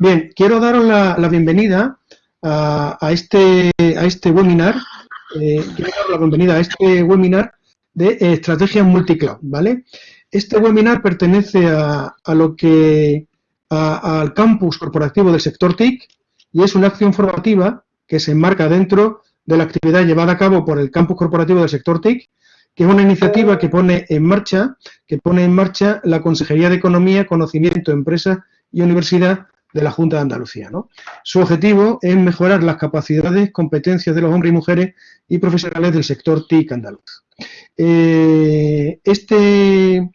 Bien, quiero daros la, bienvenida a, este, a este webinar, eh, quiero dar la bienvenida a este webinar de estrategias multicloud, ¿vale? Este webinar pertenece a, lo que, al campus corporativo del sector TIC y es una acción formativa que se enmarca dentro de la actividad llevada a cabo por el campus corporativo del sector TIC, que es una iniciativa que pone en marcha, que pone en marcha la Consejería de Economía, Conocimiento, Empresa y Universidad de la Junta de Andalucía. ¿no? Su objetivo es mejorar las capacidades, competencias de los hombres y mujeres y profesionales del sector TIC andaluz. Eh, este,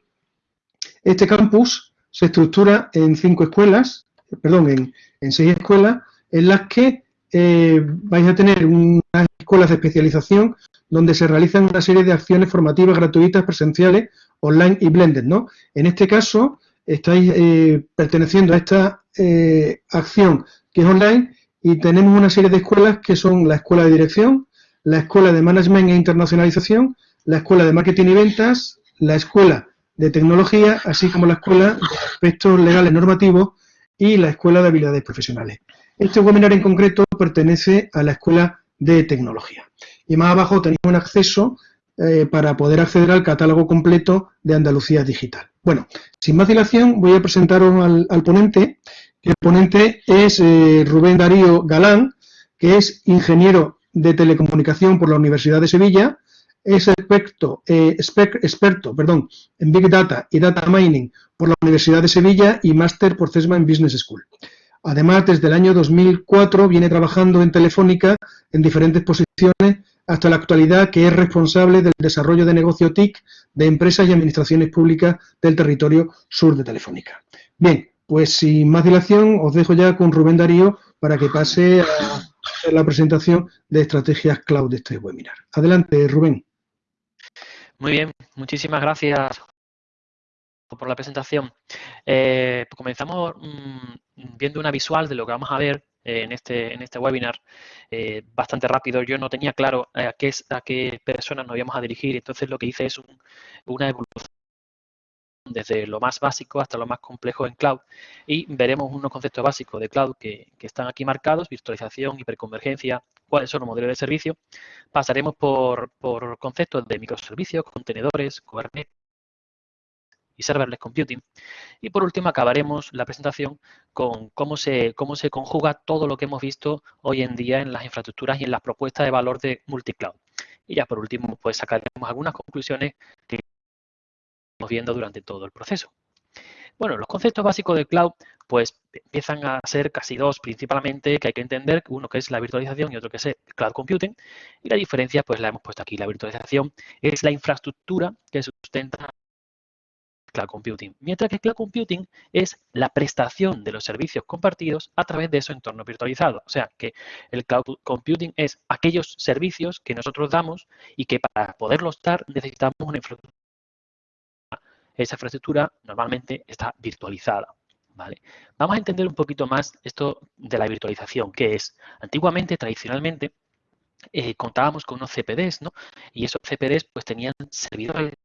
este campus se estructura en cinco escuelas, perdón, en, seis escuelas, en las que eh, vais a tener unas escuelas de especialización donde se realizan una serie de acciones formativas gratuitas, presenciales, online y blended, ¿no? En este caso, estáis eh, perteneciendo a esta eh, acción que es online y tenemos una serie de escuelas que son la Escuela de Dirección, la Escuela de Management e Internacionalización, la Escuela de Marketing y Ventas, la Escuela de Tecnología, así como la Escuela de Aspectos Legales Normativos y la Escuela de Habilidades Profesionales. Este webinar en concreto pertenece a la Escuela de Tecnología. Y más abajo tenéis un acceso eh, para poder acceder al catálogo completo de Andalucía Digital. Bueno, sin más dilación voy a presentaros al, ponente. El ponente es eh, Rubén Darío Galán, que es ingeniero de telecomunicación por la Universidad de Sevilla, es experto, eh, en Big Data y Data Mining por la Universidad de Sevilla y máster por CESMA en Business School. Además, desde el año 2004 viene trabajando en Telefónica en diferentes posiciones hasta la actualidad, que es responsable del desarrollo de negocio TIC de empresas y administraciones públicas del territorio sur de Telefónica. Bien, pues sin más dilación, os dejo ya con Rubén Darío para que pase a la presentación de estrategias cloud de este webinar. Adelante, Rubén. Muy bien, muchísimas gracias por la presentación. Eh, pues comenzamos mm, viendo una visual de lo que vamos a ver en, este, en este webinar eh, bastante rápido. Yo no tenía claro a qué, a qué personas nos íbamos a dirigir, entonces lo que hice es una evolución desde lo más básico hasta lo más complejo en cloud y veremos unos conceptos básicos de cloud que, están aquí marcados, virtualización, hiperconvergencia, cuáles son los modelos de servicio. Pasaremos por, por conceptos de microservicios, contenedores, Kubernetes, y serverless computing. Y por último acabaremos la presentación con cómo se, cómo se conjuga todo lo que hemos visto hoy en día en las infraestructuras y en las propuestas de valor de multicloud. Y ya por último, pues sacaremos algunas conclusiones que viendo durante todo el proceso. Bueno, los conceptos básicos de cloud pues empiezan a ser casi dos principalmente que hay que entender, uno que es la virtualización y otro que es el cloud computing. Y la diferencia pues la hemos puesto aquí. La virtualización es la infraestructura que sustenta Cloud Computing, mientras que Cloud Computing es la prestación de los servicios compartidos a través de su entorno virtualizado. O sea, que el Cloud Computing es aquellos servicios que nosotros damos y que para poderlos dar necesitamos una infraestructura. Esa infraestructura normalmente está virtualizada. ¿Vale? Vamos a entender un poquito más esto de la virtualización, que es antiguamente, tradicionalmente, eh, contábamos con unos CPDs, ¿no? Y esos CPDs pues tenían servidores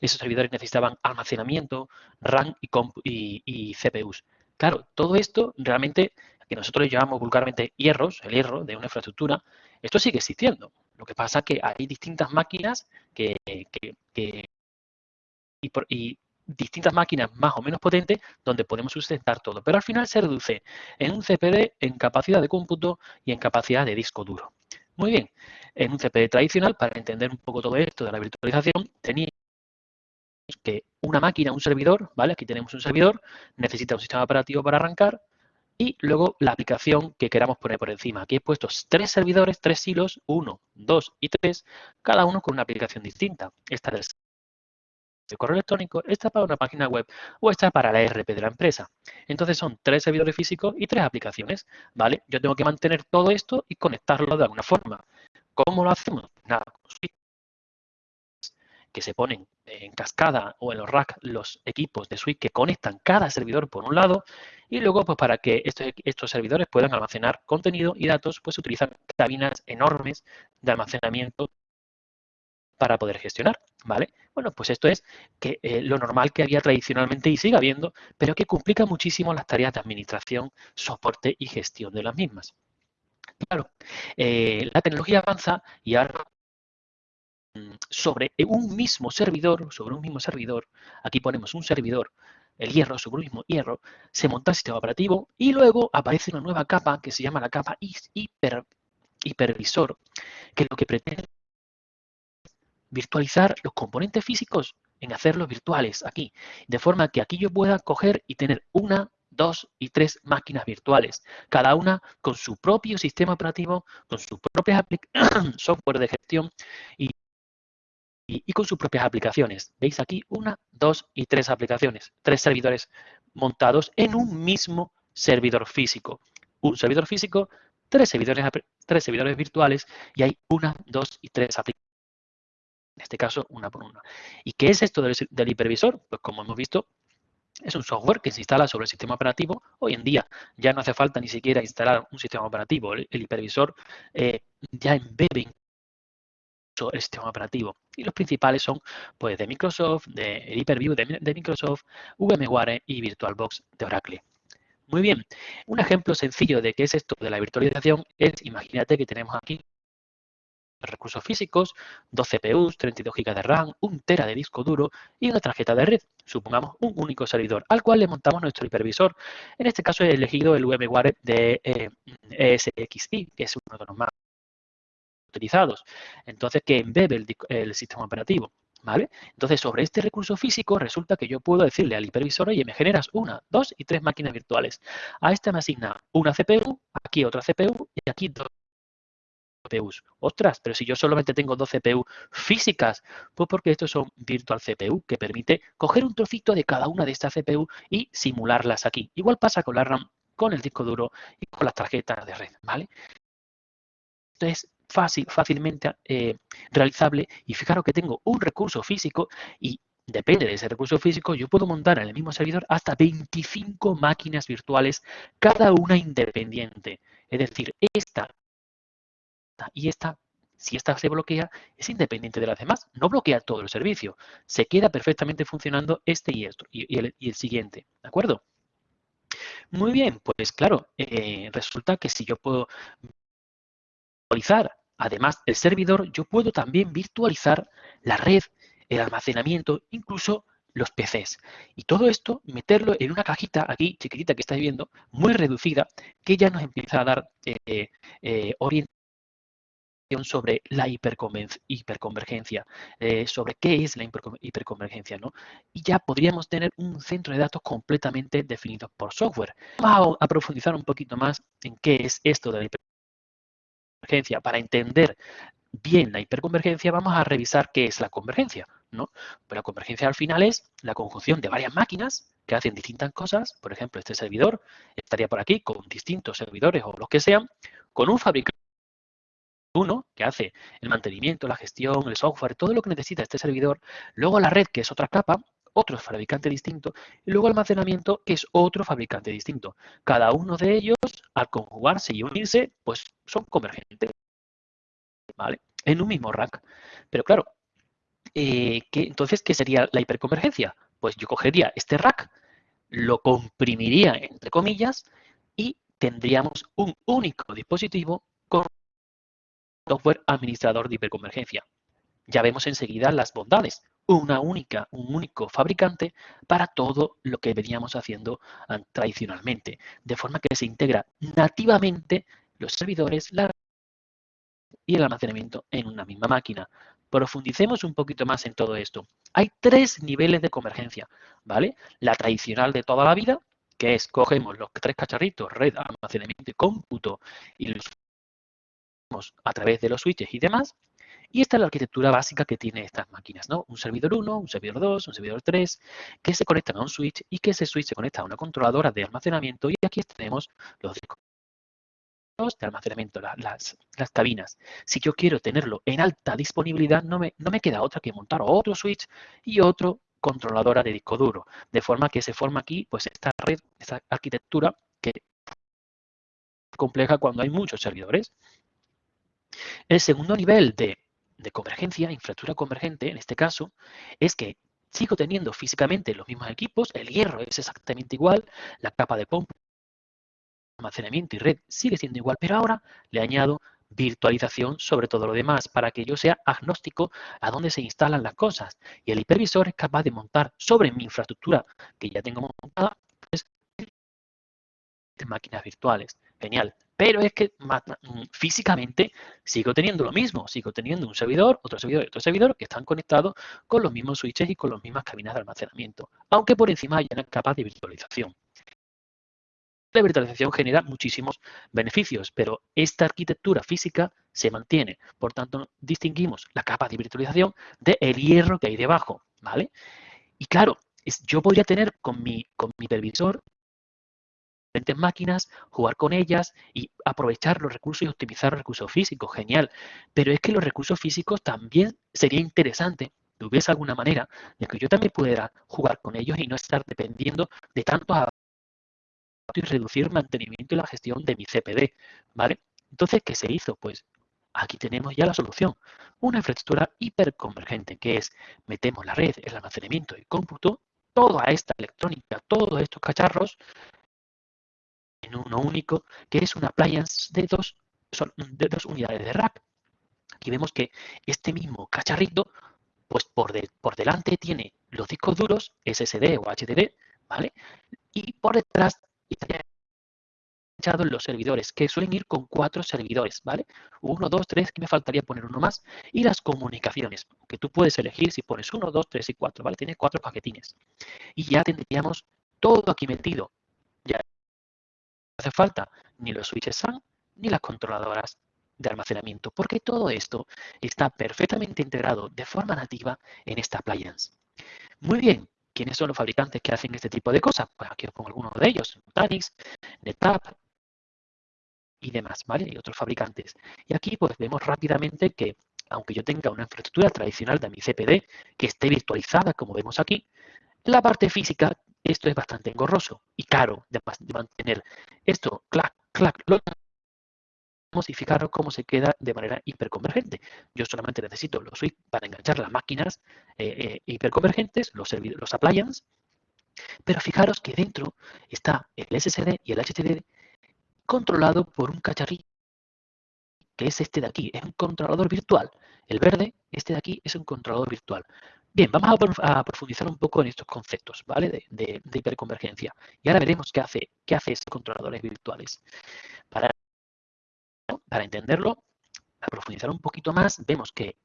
esos servidores necesitaban almacenamiento, RAM y, y, CPUs. Claro, todo esto realmente, que nosotros llamamos vulgarmente hierros, el hierro de una infraestructura, esto sigue existiendo. Lo que pasa es que hay distintas máquinas que, y, distintas máquinas más o menos potentes donde podemos sustentar todo. Pero al final se reduce en un CPD, en capacidad de cómputo y en capacidad de disco duro. Muy bien, en un CPD tradicional, para entender un poco todo esto de la virtualización, tenía que una máquina, un servidor, ¿vale? Aquí tenemos un servidor, necesita un sistema operativo para arrancar y luego la aplicación que queramos poner por encima. Aquí he puesto tres servidores, tres hilos, uno, dos y tres, cada uno con una aplicación distinta. Esta es el correo electrónico, esta para una página web o esta para la ERP de la empresa. Entonces son tres servidores físicos y tres aplicaciones, ¿vale? Yo tengo que mantener todo esto y conectarlo de alguna forma. ¿Cómo lo hacemos? Nada, que se ponen en cascada o en los racks los equipos de switch que conectan cada servidor por un lado y luego pues para que estos, estos servidores puedan almacenar contenido y datos pues se utilizan cabinas enormes de almacenamiento para poder gestionar, ¿vale? Bueno, pues esto es que eh, lo normal que había tradicionalmente y sigue habiendo, pero que complica muchísimo las tareas de administración, soporte y gestión de las mismas. Claro, eh, la tecnología avanza y ahora mm, sobre un mismo servidor, sobre un mismo servidor, aquí ponemos un servidor, el hierro, sobre un mismo hierro, se monta el sistema operativo y luego aparece una nueva capa que se llama la capa hiper, hipervisor, que lo que pretende virtualizar los componentes físicos en hacerlos virtuales aquí, de forma que aquí yo pueda coger y tener una, dos y tres máquinas virtuales, cada una con su propio sistema operativo, con sus propias software de gestión y, y, con sus propias aplicaciones. ¿Veis aquí? Una, dos y tres aplicaciones, tres servidores montados en un mismo servidor físico. Un servidor físico, tres servidores, tres servidores virtuales y hay una, dos y tres aplicaciones en este caso una por una. ¿Y qué es esto del, hipervisor? Pues como hemos visto, es un software que se instala sobre el sistema operativo. Hoy en día ya no hace falta ni siquiera instalar un sistema operativo. El, hipervisor eh, ya embebe el sistema operativo. Y los principales son pues, de Microsoft, de Hyper-V de, de, Microsoft, VMware y VirtualBox de Oracle. Muy bien, un ejemplo sencillo de qué es esto de la virtualización es, imagínate que tenemos aquí recursos físicos, dos CPUs, 32 GB de RAM, un tera de disco duro y una tarjeta de red, supongamos un único servidor, al cual le montamos nuestro hipervisor. En este caso he elegido el VMware de eh, ESXi, que es uno de los más utilizados. Entonces, que embebe el, el sistema operativo. ¿Vale? Entonces, sobre este recurso físico, resulta que yo puedo decirle al hipervisor, oye, me generas una, dos y tres máquinas virtuales. A esta me asigna una CPU, aquí otra CPU y aquí dos CPUs. Ostras, pero si yo solamente tengo dos CPU físicas, pues porque estos son Virtual CPU, que permite coger un trocito de cada una de estas CPU y simularlas aquí. Igual pasa con la RAM, con el disco duro y con las tarjetas de red, ¿vale? Esto es fácil, fácilmente eh, realizable y fijaros que tengo un recurso físico y depende de ese recurso físico, yo puedo montar en el mismo servidor hasta 25 máquinas virtuales, cada una independiente. Es decir, esta y esta, si esta se bloquea, es independiente de las demás. No bloquea todo el servicio. Se queda perfectamente funcionando este y, esto, y, el, siguiente. ¿De acuerdo? Muy bien, pues claro, eh, resulta que si yo puedo virtualizar además el servidor, yo puedo también virtualizar la red, el almacenamiento, incluso los PCs. Y todo esto, meterlo en una cajita aquí, chiquitita que estáis viendo, muy reducida, que ya nos empieza a dar eh, eh, orientación sobre la hiperconvergencia, eh, sobre qué es la hiperconvergencia, ¿no? Y ya podríamos tener un centro de datos completamente definido por software. Vamos a profundizar un poquito más en qué es esto de la hiperconvergencia. Para entender bien la hiperconvergencia, vamos a revisar qué es la convergencia, ¿no? Pues la convergencia al final es la conjunción de varias máquinas que hacen distintas cosas. Por ejemplo, este servidor estaría por aquí con distintos servidores o los que sean, con un fabricante uno, que hace el mantenimiento, la gestión, el software, todo lo que necesita este servidor. Luego la red, que es otra capa, otro fabricante distinto. Y luego almacenamiento, que es otro fabricante distinto. Cada uno de ellos, al conjugarse y unirse, pues son convergentes. ¿Vale? En un mismo rack. Pero claro, eh, entonces, ¿qué sería la hiperconvergencia? Pues yo cogería este rack, lo comprimiría, entre comillas, y tendríamos un único dispositivo con software administrador de hiperconvergencia. Ya vemos enseguida las bondades. Una única, un único fabricante para todo lo que veníamos haciendo tradicionalmente. De forma que se integra nativamente los servidores y el almacenamiento en una misma máquina. Profundicemos un poquito más en todo esto. Hay tres niveles de convergencia, ¿vale? La tradicional de toda la vida, que es cogemos los tres cacharritos, red, almacenamiento y cómputo, y los a través de los switches y demás. Y esta es la arquitectura básica que tiene estas máquinas, ¿no? Un servidor 1, un servidor 2, un servidor 3, que se conectan a un switch y que ese switch se conecta a una controladora de almacenamiento y aquí tenemos los discos de almacenamiento, las, las, cabinas. Si yo quiero tenerlo en alta disponibilidad, no me, no me queda otra que montar otro switch y otro controladora de disco duro. De forma que se forma aquí pues esta red, esta arquitectura que compleja cuando hay muchos servidores. El segundo nivel de convergencia, infraestructura convergente, en este caso, es que sigo teniendo físicamente los mismos equipos, el hierro es exactamente igual, la capa de pompa, almacenamiento y red sigue siendo igual, pero ahora le añado virtualización sobre todo lo demás para que yo sea agnóstico a dónde se instalan las cosas. Y el hipervisor es capaz de montar sobre mi infraestructura que ya tengo montada pues, máquinas virtuales. Genial. Pero es que mm, físicamente sigo teniendo lo mismo. Sigo teniendo un servidor, otro servidor y otro servidor que están conectados con los mismos switches y con las mismas cabinas de almacenamiento. Aunque por encima haya una capa de virtualización. La virtualización genera muchísimos beneficios, pero esta arquitectura física se mantiene. Por tanto, distinguimos la capa de virtualización del hierro que hay debajo. ¿vale? Y claro, yo podría tener con mi, con mi diferentes máquinas, jugar con ellas y aprovechar los recursos y optimizar los recursos físicos. Genial. Pero es que los recursos físicos también sería interesante que hubiese alguna manera de que yo también pudiera jugar con ellos y no estar dependiendo de tantos y reducir mantenimiento y la gestión de mi CPD, ¿vale? Entonces, ¿qué se hizo? Pues aquí tenemos ya la solución. Una infraestructura hiperconvergente, que es metemos la red, el almacenamiento y cómputo, toda esta electrónica, todos estos cacharros en uno único, que es una appliance de dos, son de dos unidades de rack. Aquí vemos que este mismo cacharrito, pues por, por delante tiene los discos duros, SSD o HDD, ¿vale? Y por detrás echado los servidores, que suelen ir con cuatro servidores, ¿vale? Uno, dos, tres, que me faltaría poner uno más. Y las comunicaciones, que tú puedes elegir si pones uno, dos, tres y cuatro, ¿vale? Tienes cuatro paquetines. Y ya tendríamos todo aquí metido. Ya hace falta ni los switches SAN ni las controladoras de almacenamiento, porque todo esto está perfectamente integrado de forma nativa en esta appliance. Muy bien, ¿Quiénes son los fabricantes que hacen este tipo de cosas? Pues aquí os pongo algunos de ellos, Nutanix, NetApp y demás, ¿vale? Y otros fabricantes. Y aquí pues vemos rápidamente que aunque yo tenga una infraestructura tradicional de mi CPD que esté virtualizada, como vemos aquí, la parte física esto es bastante engorroso y caro de, mantener. Esto, clac, clac, lo y fijaros cómo se queda de manera hiperconvergente. Yo solamente necesito los switch para enganchar las máquinas eh, eh, hiperconvergentes, los, los appliances, pero fijaros que dentro está el SSD y el HDD controlado por un cacharrito, que es este de aquí, es un controlador virtual. El verde, este de aquí, es un controlador virtual. Bien, vamos a, profundizar un poco en estos conceptos, ¿vale? De, hiperconvergencia. Y ahora veremos qué hace, qué hace estos controladores virtuales. Para para entenderlo, a profundizar un poquito más, vemos que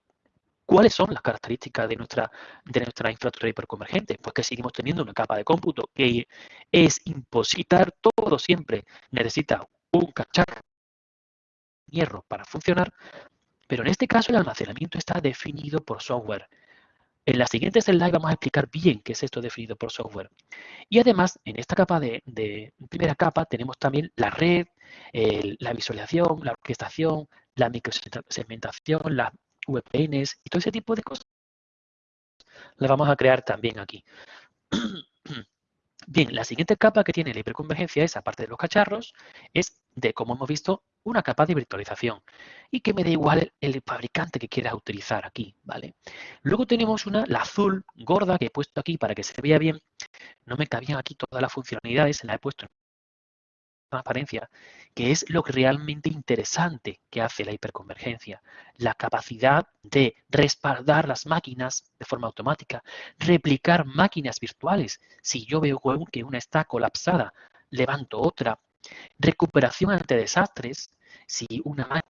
¿Cuáles son las características de nuestra, de nuestra infraestructura hiperconvergente? Pues que seguimos teniendo una capa de cómputo que es impositar todo siempre. Necesita un cacharro hierro para funcionar, pero en este caso el almacenamiento está definido por software. En la siguiente slide vamos a explicar bien qué es esto definido por software. Y además, en esta capa de, primera capa tenemos también la red, la visualización, la orquestación, la microsegmentación, las VPNs y todo ese tipo de cosas. Las vamos a crear también aquí. Bien, la siguiente capa que tiene la hiperconvergencia es, aparte de los cacharros, es de, como hemos visto, una capa de virtualización y que me da igual el, fabricante que quieras utilizar aquí, ¿vale? Luego tenemos una, la azul, gorda, que he puesto aquí para que se vea bien. No me cabían aquí todas las funcionalidades, la he puesto en transparencia, que es lo realmente interesante que hace la hiperconvergencia. La capacidad de respaldar las máquinas de forma automática, replicar máquinas virtuales. Si yo veo que una está colapsada, levanto otra. Recuperación ante desastres. Si una máquina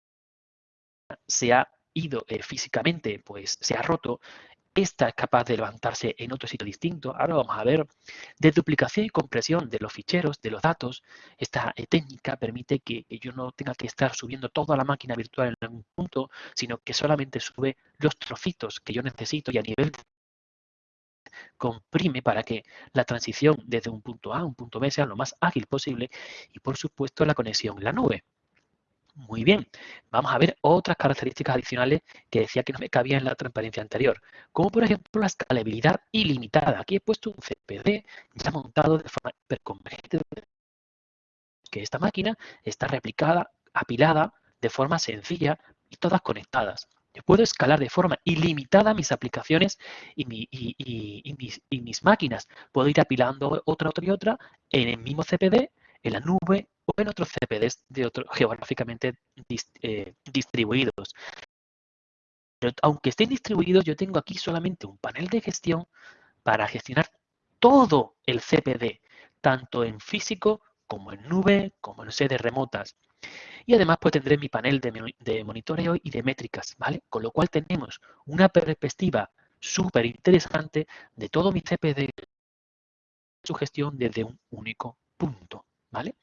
se ha ido eh, físicamente, pues se ha roto, esta es capaz de levantarse en otro sitio distinto. Ahora vamos a ver de duplicación y compresión de los ficheros, de los datos. Esta técnica permite que, yo no tenga que estar subiendo toda la máquina virtual en algún punto, sino que solamente sube los trocitos que yo necesito y a nivel comprime para que la transición desde un punto A a un punto B sea lo más ágil posible y por supuesto la conexión en la nube. Muy bien, vamos a ver otras características adicionales que decía que no me cabía en la transparencia anterior, como por ejemplo la escalabilidad ilimitada. Aquí he puesto un CPD ya montado de forma hiperconvergente, que esta máquina está replicada, apilada de forma sencilla y todas conectadas. Yo puedo escalar de forma ilimitada mis aplicaciones y, mis, máquinas. Puedo ir apilando otra, otra y otra en el mismo CPD, en la nube en otros CPDs de otro, geográficamente eh, distribuidos. Pero aunque estén distribuidos, yo tengo aquí solamente un panel de gestión para gestionar todo el CPD, tanto en físico como en nube, como en sedes remotas. Y además pues tendré mi panel de, monitoreo y de métricas, ¿vale? Con lo cual tenemos una perspectiva súper interesante de todo mi CPD su gestión desde un único punto, ¿vale?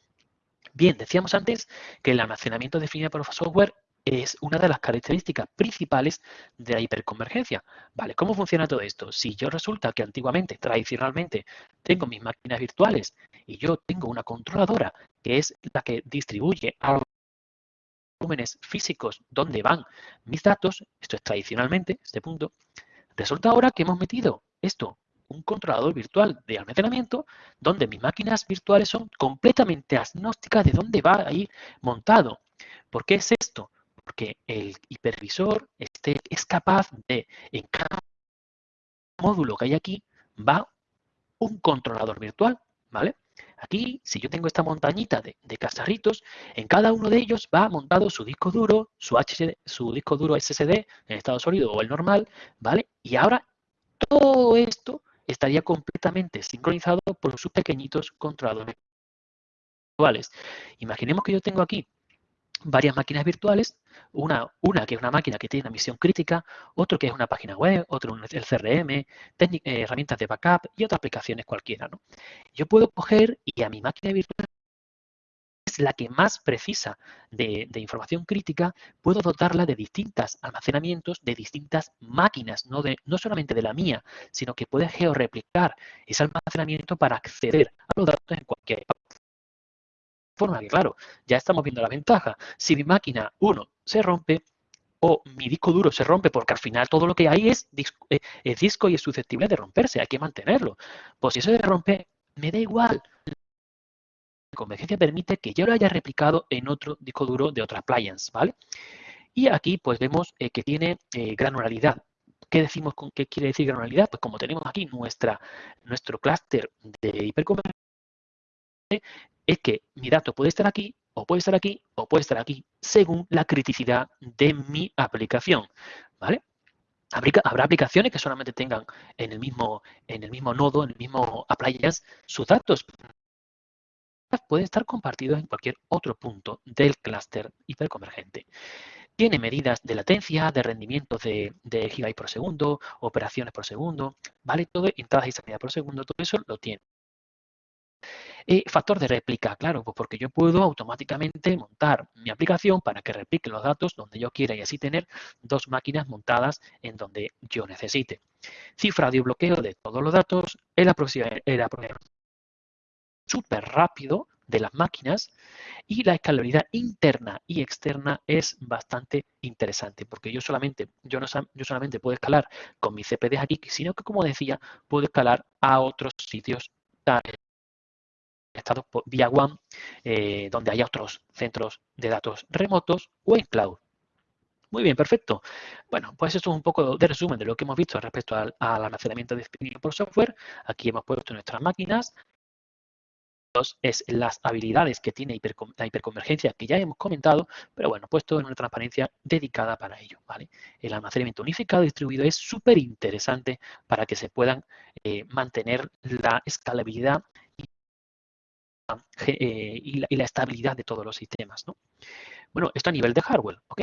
Bien, decíamos antes que el almacenamiento definido por software es una de las características principales de la hiperconvergencia. Vale, ¿cómo funciona todo esto? Si yo resulta que antiguamente, tradicionalmente, tengo mis máquinas virtuales y yo tengo una controladora que es la que distribuye a volúmenes físicos donde van mis datos, esto es tradicionalmente, este punto, resulta ahora que hemos metido esto, un controlador virtual de almacenamiento, donde mis máquinas virtuales son completamente agnósticas de dónde va a ir montado. ¿Por qué es esto? porque el hipervisor este, es capaz de, en cada módulo que hay aquí, va un controlador virtual, ¿vale? Aquí, si yo tengo esta montañita de, de en cada uno de ellos va montado su disco duro, su, su disco duro SSD en estado sólido o el normal, ¿vale? Y ahora todo esto estaría completamente sincronizado por sus pequeñitos controladores virtuales. Imaginemos que yo tengo aquí varias máquinas virtuales, una, una que es una máquina que tiene una misión crítica, otro que es una página web, otro el CRM, eh, herramientas de backup y otras aplicaciones cualquiera. ¿no? Yo puedo coger y a mi máquina virtual es la que más precisa de, información crítica, puedo dotarla de distintos almacenamientos de distintas máquinas, no, de, no solamente de la mía, sino que puede georreplicar ese almacenamiento para acceder a los datos en cualquier forma que, claro, ya estamos viendo la ventaja. Si mi máquina 1 se rompe o mi disco duro se rompe porque al final todo lo que hay es disco, eh, es disco y es susceptible de romperse, hay que mantenerlo. Pues si eso se rompe, me da igual. Convergencia permite que yo lo haya replicado en otro disco duro de otra appliance, ¿vale? Y aquí pues vemos eh, que tiene eh, granularidad. ¿Qué decimos con qué quiere decir granularidad? Pues como tenemos aquí nuestra, nuestro clúster de hiperconvergencia, es que mi dato puede estar aquí, o puede estar aquí, o puede estar aquí, según la criticidad de mi aplicación. ¿Vale? Habrá aplicaciones que solamente tengan en el mismo, en el mismo nodo, en el mismo appliance, sus datos. Pueden estar compartidos en cualquier otro punto del clúster hiperconvergente. Tiene medidas de latencia, de rendimiento de, de gigabytes por segundo, operaciones por segundo, ¿vale? Todo, entradas y salidas por segundo, todo eso lo tiene. Y factor de réplica, claro, pues porque yo puedo automáticamente montar mi aplicación para que replique los datos donde yo quiera y así tener dos máquinas montadas en donde yo necesite. Cifrado y bloqueo de todos los datos, el aproximamiento súper rápido de las máquinas y la escalabilidad interna y externa es bastante interesante porque yo solamente, yo no, yo solamente puedo escalar con mis CPDs aquí, sino que como decía, puedo escalar a otros sitios estados vía WAN, eh, donde haya otros centros de datos remotos o en cloud. Muy bien, perfecto. Bueno, pues esto es un poco de resumen de lo que hemos visto respecto al, almacenamiento definido por software. Aquí hemos puesto nuestras máquinas. Es las habilidades que tiene la hiperconvergencia que ya hemos comentado, pero bueno, puesto en una transparencia dedicada para ello. ¿vale? El almacenamiento unificado distribuido es súper interesante para que se puedan eh, mantener la escalabilidad eh, y, la, estabilidad de todos los sistemas. ¿no? Bueno, esto a nivel de hardware, ¿ok?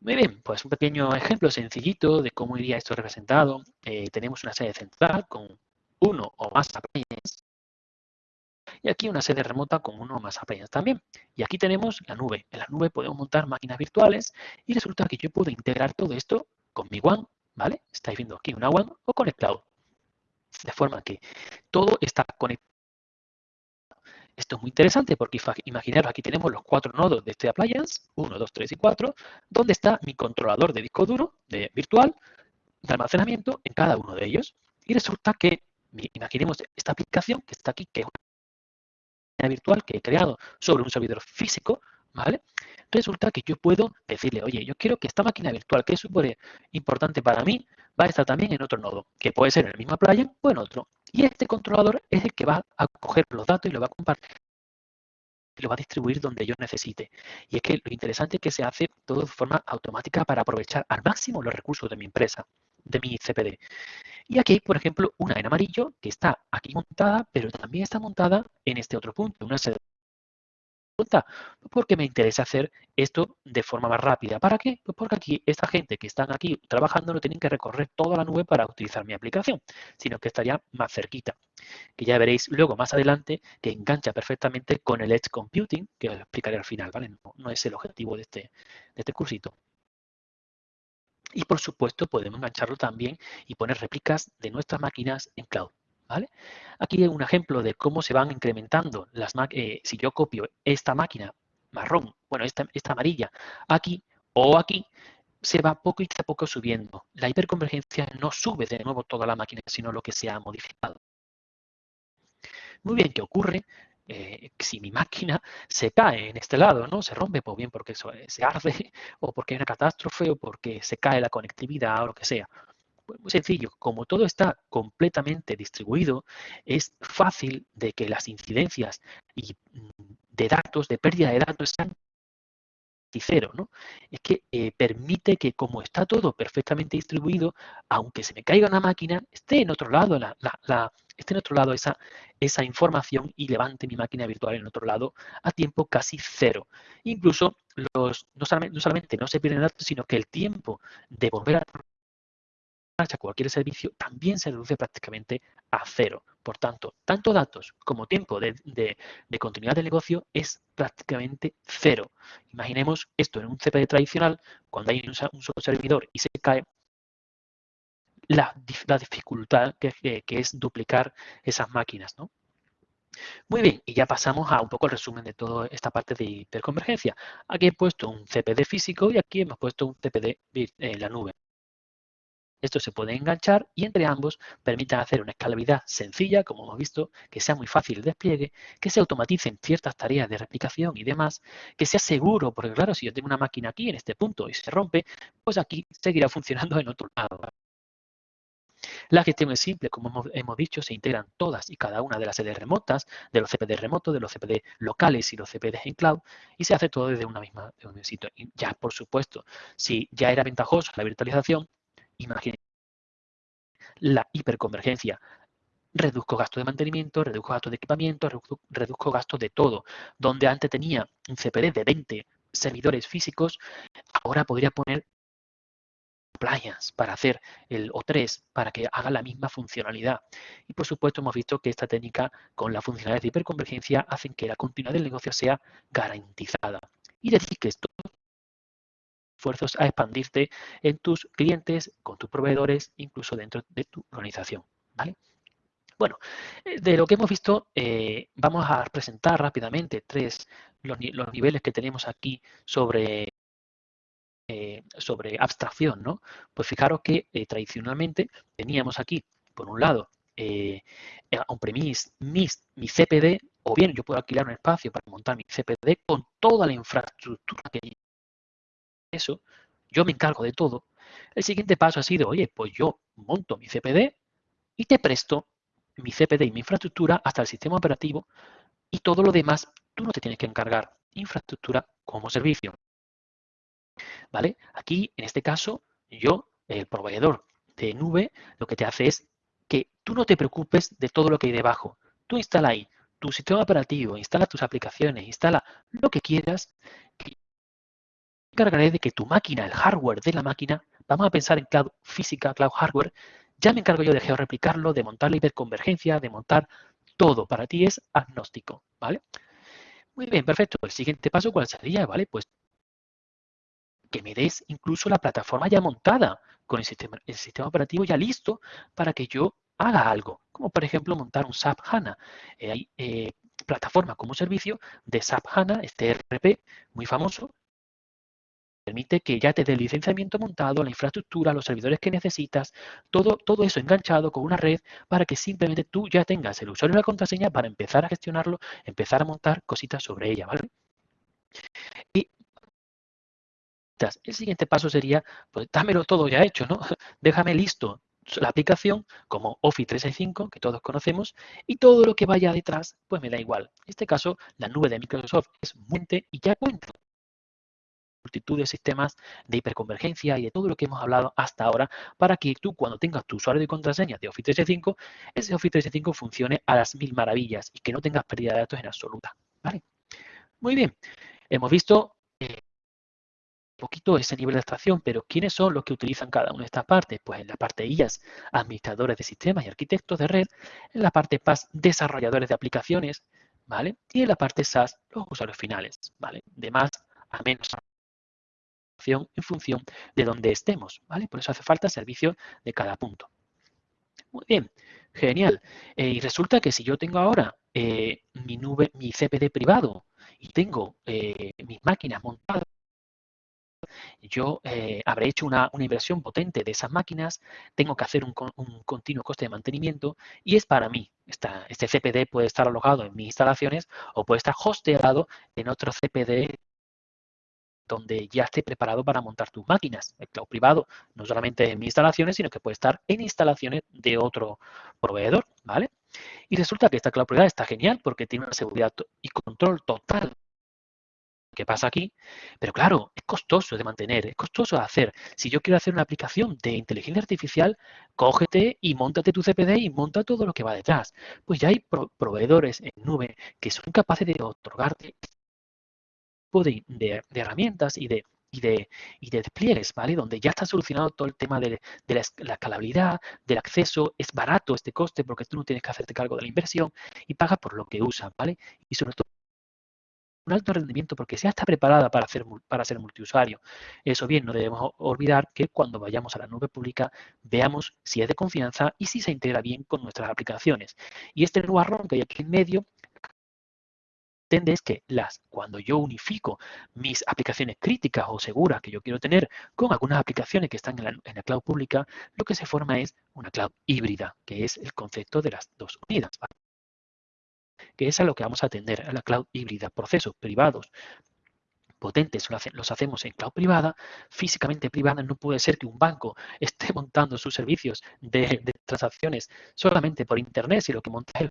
Muy bien, pues un pequeño ejemplo sencillito de cómo iría esto representado. Eh, tenemos una sede central con uno o más appliances y aquí una sede remota con uno más appliances también. Y aquí tenemos la nube. En la nube podemos montar máquinas virtuales y resulta que yo puedo integrar todo esto con mi WAN, ¿vale? Estáis viendo aquí una WAN o con el cloud. De forma que todo está conectado esto es muy interesante porque imaginaros, aquí tenemos los cuatro nodos de este appliance, 1, 2, 3 y 4, donde está mi controlador de disco duro de virtual de almacenamiento en cada uno de ellos. Y resulta que, imaginemos esta aplicación que está aquí, que es virtual que he creado sobre un servidor físico, ¿vale? resulta que yo puedo decirle, oye, yo quiero que esta máquina virtual, que es súper importante para mí, va a estar también en otro nodo, que puede ser en la misma playa o en otro. Y este controlador es el que va a coger los datos y lo va a compartir y lo va a distribuir donde yo necesite. Y es que lo interesante es que se hace todo de forma automática para aprovechar al máximo los recursos de mi empresa, de mi CPD. Y aquí hay, por ejemplo, una en amarillo que está aquí montada, pero también está montada en este otro punto, una porque me interesa hacer esto de forma más rápida. ¿Para qué? Pues porque aquí esta gente que están aquí trabajando no tienen que recorrer toda la nube para utilizar mi aplicación, sino que estaría más cerquita. Que ya veréis luego más adelante que engancha perfectamente con el Edge Computing, que os explicaré al final, ¿vale? No, es el objetivo de este, de este cursito. Y por supuesto podemos engancharlo también y poner réplicas de nuestras máquinas en cloud. ¿Vale? Aquí hay un ejemplo de cómo se van incrementando las eh, si yo copio esta máquina marrón, bueno, esta, esta amarilla, aquí o aquí, se va poco y a poco subiendo. La hiperconvergencia no sube de nuevo toda la máquina, sino lo que se ha modificado. Muy bien, ¿qué ocurre? Eh, si mi máquina se cae en este lado, ¿no? Se rompe, pues bien porque se arde, o porque hay una catástrofe, o porque se cae la conectividad, o lo que sea. Pues muy sencillo, como todo está completamente distribuido, es fácil de que las incidencias y mm, de datos, de pérdida de datos, sean cero, ¿no? Es que eh, permite que como está todo perfectamente distribuido, aunque se me caiga una máquina, esté en otro lado la, esté en otro lado esa, esa información y levante mi máquina virtual en otro lado a tiempo casi cero. Incluso los, no, solamente, no solamente no se pierden datos, sino que el tiempo de volver a marcha cualquier servicio también se reduce prácticamente a cero. Por tanto, tanto datos como tiempo de, continuidad del negocio es prácticamente cero. Imaginemos esto en un CPD tradicional, cuando hay un, solo servidor y se cae, la, dificultad que, es duplicar esas máquinas. ¿no? Muy bien, y ya pasamos a un poco el resumen de toda esta parte de hiperconvergencia. Aquí he puesto un CPD físico y aquí hemos puesto un CPD en la nube. Esto se puede enganchar y entre ambos permitan hacer una escalabilidad sencilla, como hemos visto, que sea muy fácil el despliegue, que se automaticen ciertas tareas de replicación y demás, que sea seguro, porque claro, si yo tengo una máquina aquí en este punto y se rompe, pues aquí seguirá funcionando en otro lado. La gestión es simple, como hemos, dicho, se integran todas y cada una de las sedes remotas, de los CPD remotos, de los CPD locales y los CPD en cloud, y se hace todo desde una misma un sitio. Ya, por supuesto, si ya era ventajoso la virtualización, Imaginen la hiperconvergencia. Reduzco gasto de mantenimiento, reduzco gasto de equipamiento, reduzco, gasto de todo. Donde antes tenía un CPD de 20 servidores físicos, ahora podría poner playas para hacer el O3 para que haga la misma funcionalidad. Y por supuesto hemos visto que esta técnica con la funcionalidad de hiperconvergencia hacen que la continuidad del negocio sea garantizada. Y decir que esto a expandirte en tus clientes, con tus proveedores, incluso dentro de tu organización. ¿vale? Bueno, eh, de lo que hemos visto, eh, vamos a presentar rápidamente tres los, niveles que tenemos aquí sobre, eh, sobre abstracción. ¿no? Pues fijaros que tradicionalmente teníamos aquí, por un lado, on-premise, mi, mi CPD, o bien yo puedo alquilar un espacio para montar mi CPD con toda la infraestructura que eso, yo me encargo de todo. El siguiente paso ha sido, oye, pues yo monto mi CPD y te presto mi CPD y mi infraestructura hasta el sistema operativo y todo lo demás tú no te tienes que encargar. Infraestructura como servicio. ¿Vale? Aquí, en este caso, yo, el proveedor de nube, lo que te hace es que tú no te preocupes de todo lo que hay debajo. Tú instala ahí tu sistema operativo, instala tus aplicaciones, instala lo que quieras, encargaré de que tu máquina, el hardware de la máquina, vamos a pensar en cloud física, cloud hardware, ya me encargo yo de georreplicarlo, de montar la hiperconvergencia, de montar todo. Para ti es agnóstico, ¿vale? Muy bien, perfecto. El siguiente paso, ¿cuál sería? ¿Vale? Pues que me des incluso la plataforma ya montada, con el sistema, el sistema operativo ya listo para que yo haga algo, como por ejemplo montar un SAP HANA. Eh, hay eh, plataforma como servicio de SAP HANA, este RP muy famoso, permite que ya te dé el licenciamiento montado, la infraestructura, los servidores que necesitas, todo, todo eso enganchado con una red para que simplemente tú ya tengas el usuario y la contraseña para empezar a gestionarlo, empezar a montar cositas sobre ella, ¿vale? Y. El siguiente paso sería, pues dámelo todo ya hecho, ¿no? Déjame listo la aplicación como Office 365, que todos conocemos, y todo lo que vaya detrás, pues me da igual. En este caso, la nube de Microsoft es Muente y ya cuenta multitud de sistemas de hiperconvergencia y de todo lo que hemos hablado hasta ahora para que tú cuando tengas tu usuario de contraseña de Office 365, ese Office 365 funcione a las mil maravillas y que no tengas pérdida de datos en absoluta. ¿vale? Muy bien, hemos visto eh, poquito ese nivel de abstracción, pero ¿quiénes son los que utilizan cada una de estas partes? Pues en la parte IAS, administradores de sistemas y arquitectos de red, en la parte PAS, desarrolladores de aplicaciones, ¿vale? Y en la parte SAS, los usuarios finales, ¿vale? De más a menos en función de donde estemos, ¿vale? Por eso hace falta servicio de cada punto. Muy bien, genial. Eh, y resulta que si yo tengo ahora eh, mi nube, mi CPD privado y tengo eh, mis máquinas montadas yo habré hecho una, inversión potente de esas máquinas, tengo que hacer un, continuo coste de mantenimiento y es para mí. este CPD puede estar alojado en mis instalaciones o puede estar hosteado en otro CPD donde ya esté preparado para montar tus máquinas. El cloud privado no solamente en mis instalaciones, sino que puede estar en instalaciones de otro proveedor, ¿vale? Y resulta que esta cloud privada está genial porque tiene una seguridad y control total ¿Qué pasa aquí? Pero claro, es costoso de mantener, es costoso de hacer. Si yo quiero hacer una aplicación de inteligencia artificial, cógete y montate tu CPD y monta todo lo que va detrás. Pues ya hay proveedores en nube que son capaces de otorgarte de, de, de herramientas y de y de, y de despliegues, ¿vale? Donde ya está solucionado todo el tema de, la, escalabilidad, del acceso, es barato este coste porque tú no tienes que hacerte cargo de la inversión y pagas por lo que usas, ¿vale? Y sobre todo un alto rendimiento porque ya está preparada para, hacer, para ser multiusuario. Eso bien, no debemos olvidar que cuando vayamos a la nube pública veamos si es de confianza y si se integra bien con nuestras aplicaciones. Y este nubarrón que hay aquí en medio es que las, cuando yo unifico mis aplicaciones críticas o seguras que yo quiero tener con algunas aplicaciones que están en la, en la, cloud pública, lo que se forma es una cloud híbrida, que es el concepto de las dos unidas que es a lo que vamos a atender, a la cloud híbrida, procesos privados potentes los hacemos en cloud privada, físicamente privada. No puede ser que un banco esté montando sus servicios de, transacciones solamente por internet, sino que monta el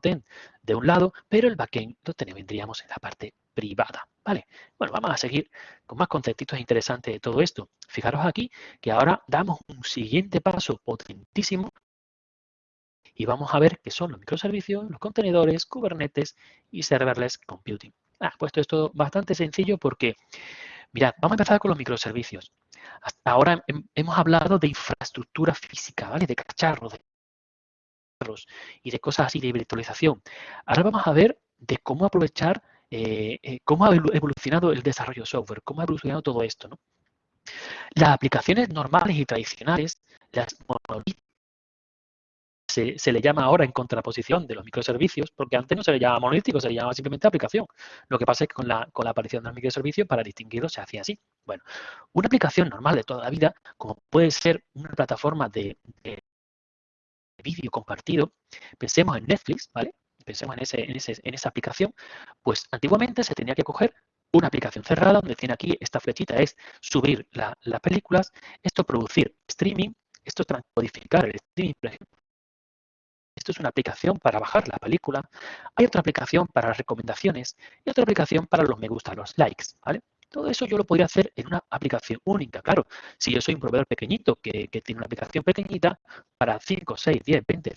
de un lado, pero el backend lo tendríamos en la parte privada, ¿vale? Bueno, vamos a seguir con más conceptitos interesantes de todo esto. Fijaros aquí que ahora damos un siguiente paso potentísimo y vamos a ver qué son los microservicios, los contenedores, Kubernetes y serverless computing. Ah, puesto esto bastante sencillo porque, mirad, vamos a empezar con los microservicios. Hasta ahora hemos hablado de infraestructura física, ¿vale? De cacharros, de y de cosas así de virtualización. Ahora vamos a ver de cómo aprovechar, eh, eh, cómo ha evolucionado el desarrollo de software, cómo ha evolucionado todo esto, ¿no? Las aplicaciones normales y tradicionales, las monolíticas, se, le llama ahora en contraposición de los microservicios, porque antes no se le llamaba monolítico, se le llamaba simplemente aplicación. Lo que pasa es que con la, aparición del microservicio, para distinguirlo, se hacía así. Bueno, una aplicación normal de toda la vida, como puede ser una plataforma de, vídeo compartido, pensemos en Netflix, ¿vale? Pensemos en, ese, en, ese, en esa aplicación, pues antiguamente se tenía que coger una aplicación cerrada, donde tiene aquí esta flechita es subir las películas, esto producir streaming, esto es el streaming, por ejemplo, esto es una aplicación para bajar la película. Hay otra aplicación para las recomendaciones y otra aplicación para los me gusta, los likes. ¿vale? Todo eso yo lo podría hacer en una aplicación única. Claro, si yo soy un proveedor pequeñito que, tiene una aplicación pequeñita para 5, 6, 10, 20,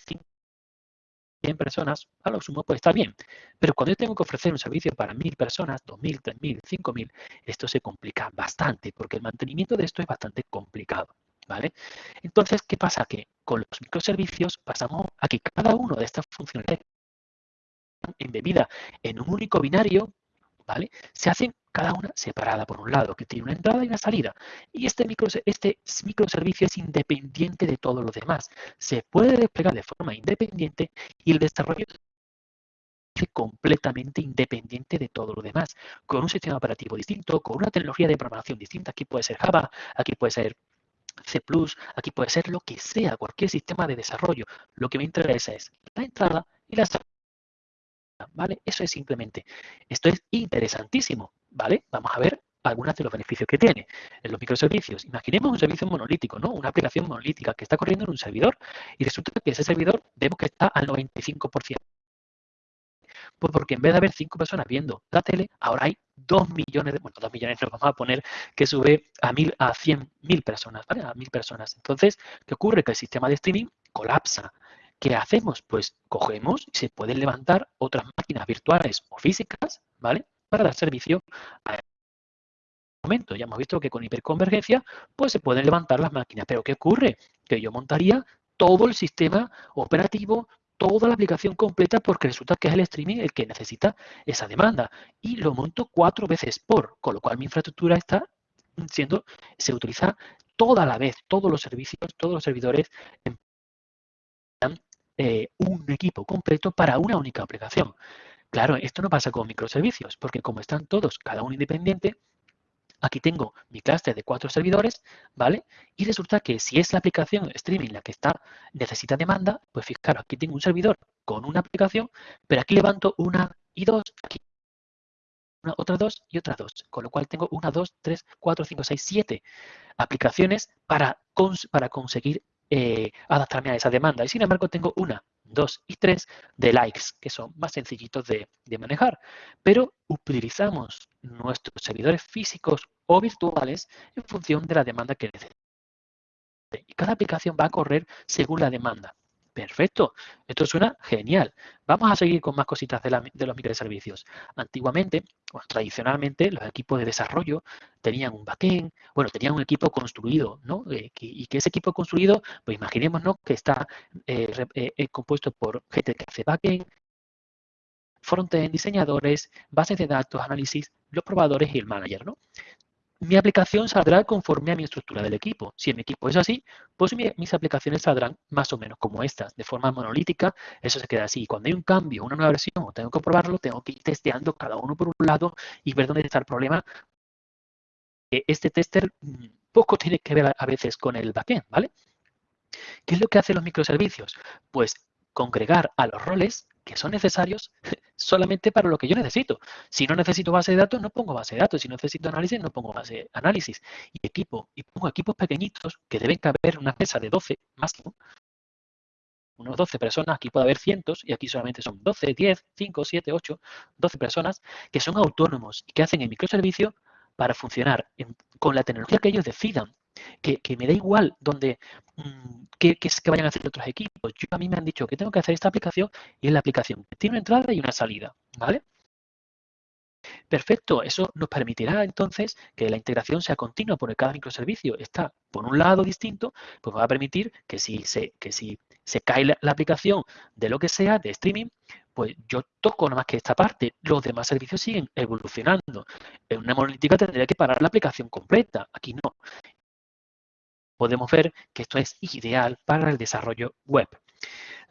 100 personas, a lo sumo puede estar bien. Pero cuando yo tengo que ofrecer un servicio para 1000 personas, 2000, 3000, 5000, esto se complica bastante porque el mantenimiento de esto es bastante complicado. ¿vale? Entonces, ¿qué pasa? Que con los microservicios pasamos a que cada una de estas funcionalidades embebida en un único binario, ¿vale? Se hacen cada una separada por un lado, que tiene una entrada y una salida. Y este, micro, este microservicio es independiente de todo lo demás. Se puede desplegar de forma independiente y el desarrollo es completamente independiente de todo lo demás, con un sistema operativo distinto, con una tecnología de programación distinta. Aquí puede ser Java, aquí puede ser C+, aquí puede ser lo que sea, cualquier sistema de desarrollo. Lo que me interesa es la entrada y la salida. ¿Vale? Eso es simplemente. Esto es interesantísimo, ¿vale? Vamos a ver algunos de los beneficios que tiene. En los microservicios, imaginemos un servicio monolítico, ¿no? Una aplicación monolítica que está corriendo en un servidor y resulta que ese servidor vemos que está al 95%. Pues porque en vez de haber cinco personas viendo la tele, ahora hay dos millones de, bueno, dos millones nos vamos a poner que sube a mil, a cien mil personas, ¿vale? A mil personas. Entonces, ¿qué ocurre? Que el sistema de streaming colapsa. ¿Qué hacemos? Pues cogemos y se pueden levantar otras máquinas virtuales o físicas, ¿vale? Para dar servicio a momento. Ya hemos visto que con hiperconvergencia, pues se pueden levantar las máquinas. Pero ¿qué ocurre? Que yo montaría todo el sistema operativo, toda la aplicación completa porque resulta que es el streaming el que necesita esa demanda. Y lo monto cuatro veces por, con lo cual mi infraestructura está siendo, se utiliza toda la vez, todos los servicios, todos los servidores eh, un equipo completo para una única aplicación. Claro, esto no pasa con microservicios, porque como están todos, cada uno independiente, aquí tengo mi clúster de cuatro servidores, ¿vale? Y resulta que si es la aplicación streaming la que está necesita demanda, pues fijaros, aquí tengo un servidor con una aplicación, pero aquí levanto una y dos, aquí una, otras dos y otras dos. Con lo cual tengo una, dos, tres, cuatro, cinco, seis, siete aplicaciones para, para conseguir eh, adaptarme a esa demanda. Y sin embargo tengo una, dos y tres de likes, que son más sencillitos de, de manejar. Pero utilizamos nuestros servidores físicos o virtuales en función de la demanda que necesitamos. Y cada aplicación va a correr según la demanda. Perfecto, esto suena genial. Vamos a seguir con más cositas de, los microservicios. Antiguamente, o tradicionalmente, los equipos de desarrollo tenían un backend, bueno, tenían un equipo construido, ¿no? Eh, y que ese equipo construido, pues imaginémonos que está eh, eh, compuesto por gente que hace backend, frontend, diseñadores, bases de datos, análisis, los probadores y el manager, ¿no? Mi aplicación saldrá conforme a mi estructura del equipo. Si mi equipo es así, pues mis aplicaciones saldrán más o menos como estas, de forma monolítica, eso se queda así. Cuando hay un cambio, una nueva versión, o tengo que probarlo, tengo que ir testeando cada uno por un lado y ver dónde está el problema. Este tester mm, poco tiene que ver a veces con el backend, ¿vale? ¿Qué es lo que hacen los microservicios? Pues congregar a los roles que son necesarios solamente para lo que yo necesito. Si no necesito base de datos, no pongo base de datos. Si no necesito análisis, no pongo base de análisis. Y equipo, y pongo equipos pequeñitos que deben caber una mesa de 12 máximo. Unos 12 personas, aquí puede haber cientos, y aquí solamente son 12, 10, 5, 7, 8, 12 personas que son autónomos y que hacen el microservicio para funcionar con la tecnología que ellos decidan que, me da igual donde mm, que, que, vayan a hacer otros equipos. Yo, a mí me han dicho que tengo que hacer esta aplicación y es la aplicación que tiene una entrada y una salida, ¿vale? Perfecto, eso nos permitirá entonces que la integración sea continua porque cada microservicio está por un lado distinto, pues va a permitir que si se, que si se cae la, aplicación de lo que sea, de streaming, pues yo toco nada más que esta parte, los demás servicios siguen evolucionando. En una monolítica tendría que parar la aplicación completa, aquí no podemos ver que esto es ideal para el desarrollo web.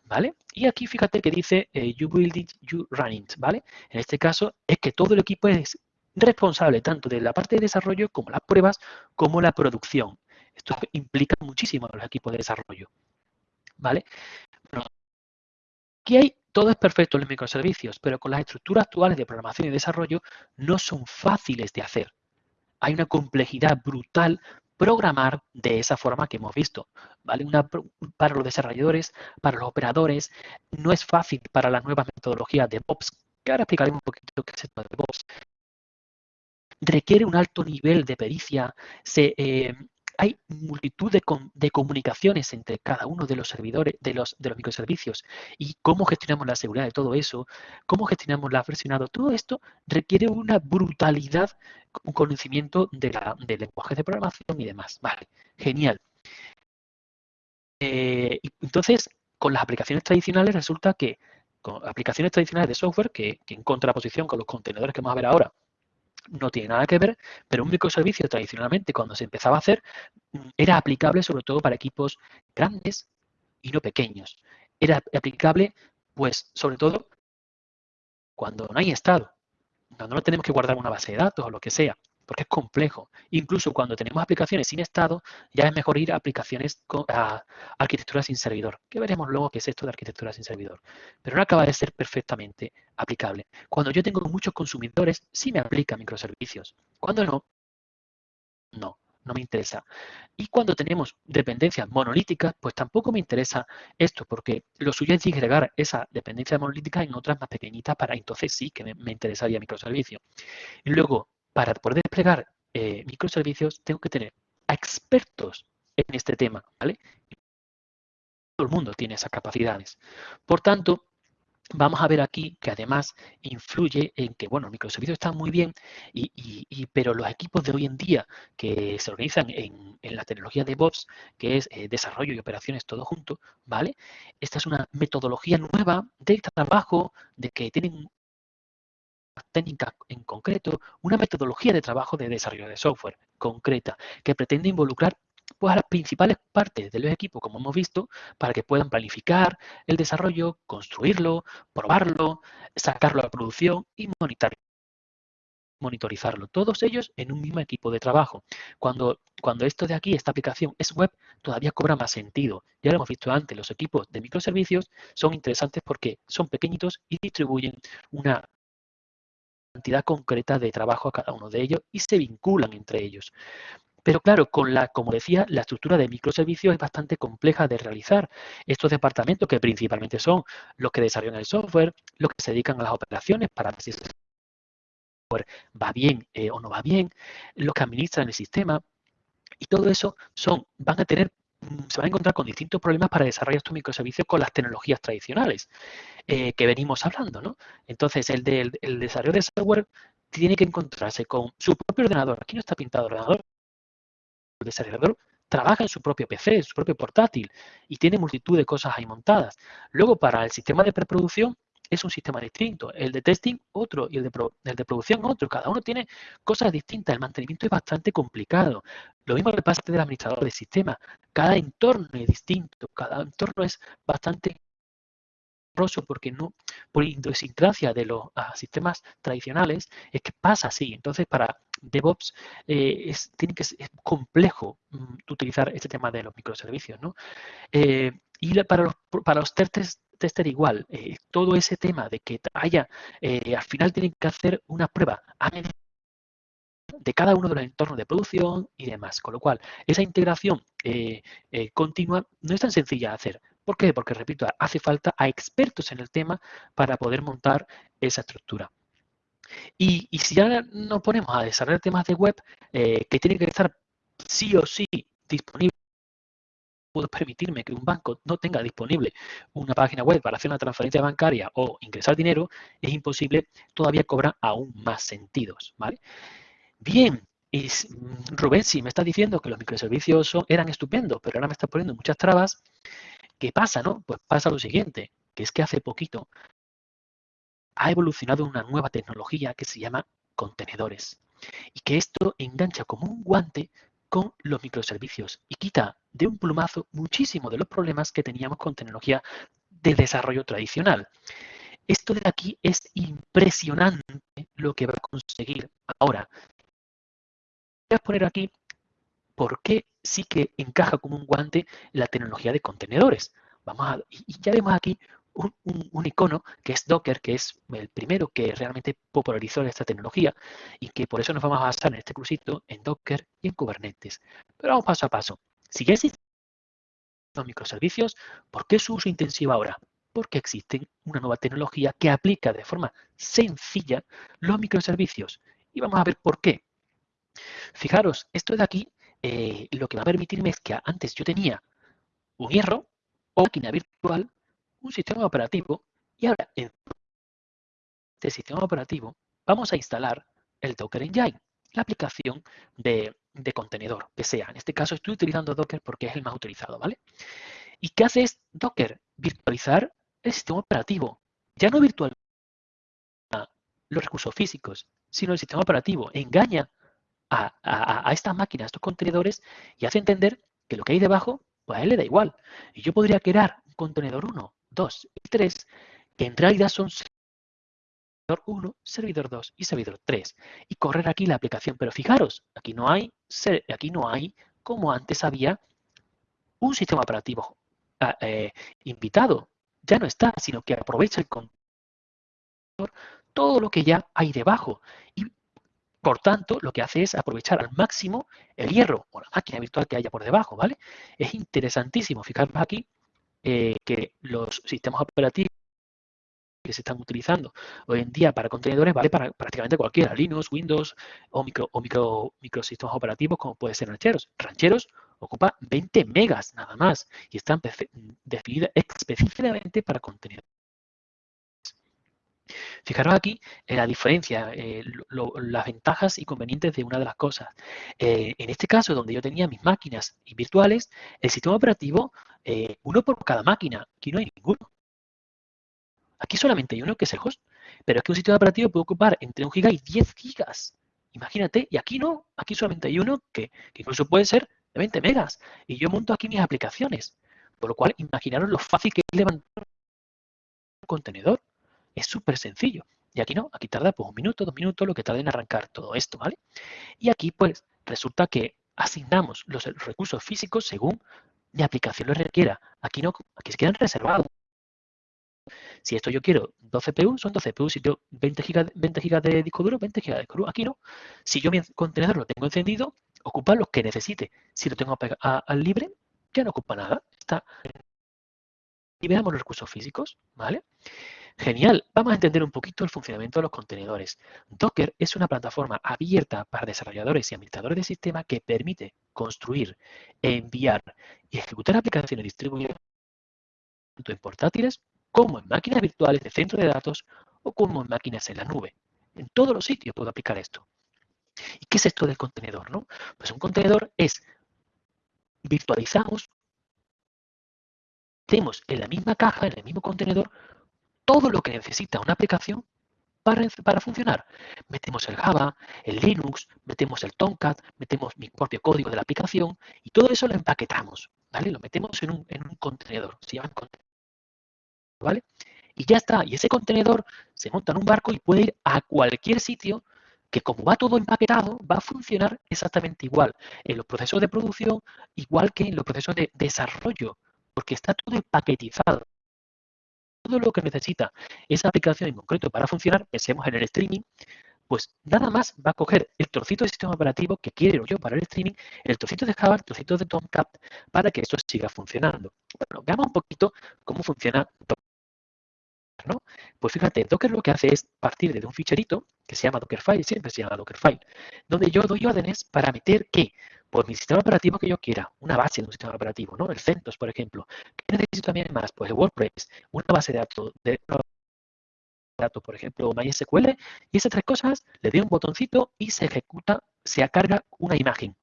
¿Vale? Y aquí fíjate que dice eh, you build it, you run it, ¿vale? En este caso es que todo el equipo es responsable tanto de la parte de desarrollo como las pruebas como la producción. Esto implica muchísimo a los equipos de desarrollo. ¿Vale? aquí hay, todo es perfecto en los microservicios, pero con las estructuras actuales de programación y desarrollo no son fáciles de hacer. Hay una complejidad brutal programar de esa forma que hemos visto. ¿vale? Para los desarrolladores, para los operadores, no es fácil para las nuevas metodologías de DevOps, que ahora explicaremos un poquito qué es esto de DevOps. Requiere un alto nivel de pericia, eh, hay multitud de, comunicaciones entre cada uno de los servidores, de los, de los microservicios y cómo gestionamos la seguridad de todo eso, cómo gestionamos la versionado, todo esto requiere una brutalidad, un conocimiento de la, del lenguaje de programación y demás. Vale, genial. Eh, entonces, con las aplicaciones tradicionales resulta que con aplicaciones tradicionales de software, que, que en contraposición con los contenedores que vamos a ver ahora, no tiene nada que ver, pero un microservicio tradicionalmente cuando se empezaba a hacer era aplicable sobre todo para equipos grandes y no pequeños. Era aplicable pues sobre todo cuando no hay estado, cuando no tenemos que guardar una base de datos o lo que sea porque es complejo. Incluso cuando tenemos aplicaciones sin estado, ya es mejor ir a aplicaciones con a arquitectura sin servidor, que veremos luego qué es esto de arquitectura sin servidor. Pero no acaba de ser perfectamente aplicable. Cuando yo tengo muchos consumidores, sí me aplica microservicios. Cuando no, No, no me interesa. Y cuando tenemos dependencias monolíticas, pues tampoco me interesa esto, porque lo suyo es disgregar esa dependencia monolítica en otras más pequeñitas para entonces sí que me, interesaría microservicio. Y luego, para poder desplegar eh, microservicios, tengo que tener a expertos en este tema, ¿vale? Todo el mundo tiene esas capacidades. Por tanto, vamos a ver aquí que además influye en que, bueno, microservicios están muy bien, y, pero los equipos de hoy en día que se organizan en, la tecnología de DevOps, que es eh, desarrollo y operaciones todo junto, ¿vale? Esta es una metodología nueva de trabajo, de que tienen técnica en concreto, una metodología de trabajo de desarrollo de software concreta que pretende involucrar pues a las principales partes del equipo, como hemos visto, para que puedan planificar el desarrollo, construirlo, probarlo, sacarlo a la producción y monitorizarlo. Todos ellos en un mismo equipo de trabajo. Cuando, cuando esto de aquí, esta aplicación es web, todavía cobra más sentido. Ya lo hemos visto antes, los equipos de microservicios son interesantes porque son pequeñitos y distribuyen una cantidad concreta de trabajo a cada uno de ellos y se vinculan entre ellos. Pero claro, con la, como decía, la estructura de microservicios es bastante compleja de realizar. Estos departamentos, que principalmente son los que desarrollan el software, los que se dedican a las operaciones para ver si el software va bien eh, o no va bien, los que administran el sistema, y todo eso son, van a tener mm, se van a encontrar con distintos problemas para desarrollar estos microservicios con las tecnologías tradicionales eh, que venimos hablando. ¿no? Entonces, el, de, desarrollo de software tiene que encontrarse con su propio ordenador. Aquí no está pintado ordenador, el desarrollador trabaja en su propio PC, en su propio portátil y tiene multitud de cosas ahí montadas. Luego, para el sistema de preproducción es un sistema distinto. El de testing, otro, y el de, el de producción, otro. Cada uno tiene cosas distintas. El mantenimiento es bastante complicado. Lo mismo le pasa del administrador de sistema. Cada entorno es distinto. Cada entorno es bastante porque no, por idiosincrasia de los ah, sistemas tradicionales, es que pasa así. Entonces, para DevOps eh, es, tiene que ser complejo mm, utilizar este tema de los microservicios. ¿no? Eh, y para los, para los tester igual, eh, todo ese tema de que haya, al final tienen que hacer una prueba de cada uno de los entornos de producción y demás. Con lo cual, esa integración continua no es tan sencilla de hacer. ¿Por qué? Porque, repito, hace falta a expertos en el tema para poder montar esa estructura. Y, si ya nos ponemos a desarrollar temas de web eh, que tienen que estar sí o sí disponibles, puedo permitirme que un banco no tenga disponible una página web para hacer una transferencia bancaria o ingresar dinero, es imposible, todavía cobra aún más sentidos. ¿vale? Bien, y Rubén, si me está diciendo que los microservicios eran estupendos, pero ahora me está poniendo muchas trabas, ¿Qué pasa, no? Pues pasa lo siguiente, que es que hace poquito ha evolucionado una nueva tecnología que se llama contenedores y que esto engancha como un guante con los microservicios y quita de un plumazo muchísimo de los problemas que teníamos con tecnología de desarrollo tradicional. Esto de aquí es impresionante lo que va a conseguir ahora. Voy a poner aquí por qué sí que encaja como un guante la tecnología de contenedores. Vamos a, y ya vemos aquí un, icono que es Docker, que es el primero que realmente popularizó esta tecnología y que por eso nos vamos a basar en este cursito en Docker y en Kubernetes. Pero vamos paso a paso. Si ya existen los microservicios, ¿por qué su uso intensivo ahora? Porque existe una nueva tecnología que aplica de forma sencilla los microservicios. Y vamos a ver por qué. Fijaros, esto de aquí eh, lo que va a permitirme es que antes yo tenía un hierro o máquina virtual, un sistema operativo, y ahora en este sistema operativo vamos a instalar el Docker Engine, la aplicación de, contenedor, que sea. En este caso estoy utilizando Docker porque es el más utilizado, ¿vale? ¿Y qué hace Docker? Virtualizar el sistema operativo. Ya no virtual los recursos físicos, sino el sistema operativo. Engaña a, estas máquinas, a estos contenedores, y hace entender que lo que hay debajo, pues a él le da igual. Y yo podría crear un contenedor 1, 2 y 3, que en realidad son servidor 1, servidor 2 y servidor 3. Y correr aquí la aplicación. Pero fijaros, aquí no hay, aquí no hay como antes había, un sistema operativo ah, eh, invitado. Ya no está, sino que aprovecha el contenedor todo lo que ya hay debajo. Y por tanto, lo que hace es aprovechar al máximo el hierro o la máquina virtual que haya por debajo, ¿vale? Es interesantísimo, fijaros aquí, eh, que los sistemas operativos que se están utilizando hoy en día para contenedores vale para prácticamente cualquiera, Linux, Windows o micro o micro microsistemas operativos como puede ser rancheros. Rancheros ocupa 20 megas nada más y están definidas específicamente para contenedores. Fijaros aquí en la diferencia, eh, las ventajas y convenientes de una de las cosas. Eh, en este caso, donde yo tenía mis máquinas virtuales, el sistema operativo, eh, uno por cada máquina, aquí no hay ninguno. Aquí solamente hay uno que es el host, pero es que un sistema operativo puede ocupar entre 1 giga y 10 gigas. Imagínate, y aquí no, aquí solamente hay uno que, que incluso puede ser de 20 megas. Y yo monto aquí mis aplicaciones. Por lo cual, imaginaros lo fácil que es levantar un contenedor. Es súper sencillo. Y aquí no, aquí tarda pues un minuto, dos minutos, lo que tarda en arrancar todo esto, ¿vale? Y aquí pues resulta que asignamos los recursos físicos según mi aplicación lo requiera. Aquí no, aquí se quedan reservados. Si esto yo quiero 12 CPU, son 12 CPU. Si yo 20 GB 20 gigas de disco duro, 20 GB de disco duro. Aquí no. Si yo mi contenedor lo tengo encendido, ocupa los que necesite. Si lo tengo al libre, ya no ocupa nada. Está. Y veamos los recursos físicos, ¿vale? Genial, vamos a entender un poquito el funcionamiento de los contenedores. Docker es una plataforma abierta para desarrolladores y administradores de sistemas que permite construir, enviar y ejecutar aplicaciones distribuidas tanto en portátiles como en máquinas virtuales de centro de datos o como en máquinas en la nube. En todos los sitios puedo aplicar esto. ¿Y qué es esto del contenedor? No? Pues un contenedor es virtualizamos, tenemos en la misma caja, en el mismo contenedor, todo lo que necesita una aplicación para, para, funcionar. Metemos el Java, el Linux, metemos el Tomcat, metemos mi propio código de la aplicación y todo eso lo empaquetamos, ¿vale? Lo metemos en un, en un contenedor, se llama contenedor, ¿vale? Y ya está, y ese contenedor se monta en un barco y puede ir a cualquier sitio que como va todo empaquetado, va a funcionar exactamente igual en los procesos de producción, igual que en los procesos de desarrollo, porque está todo empaquetizado todo lo que necesita esa aplicación en concreto para funcionar, pensemos en el streaming, pues nada más va a coger el trocito de sistema operativo que quiero yo para el streaming, el trocito de Java, el trocito de Tomcat, para que esto siga funcionando. Bueno, veamos un poquito cómo funciona ¿no? Pues fíjate, Docker lo que hace es partir de un ficherito que se llama Dockerfile, siempre se llama Dockerfile, donde yo doy órdenes para meter qué? Pues mi sistema operativo que yo quiera, una base de un sistema operativo, ¿no? El CentOS, por ejemplo. ¿Qué necesito también más? Pues el WordPress, una base de datos, de datos, por ejemplo, MySQL, y esas tres cosas, le doy un botoncito y se ejecuta, se carga una imagen.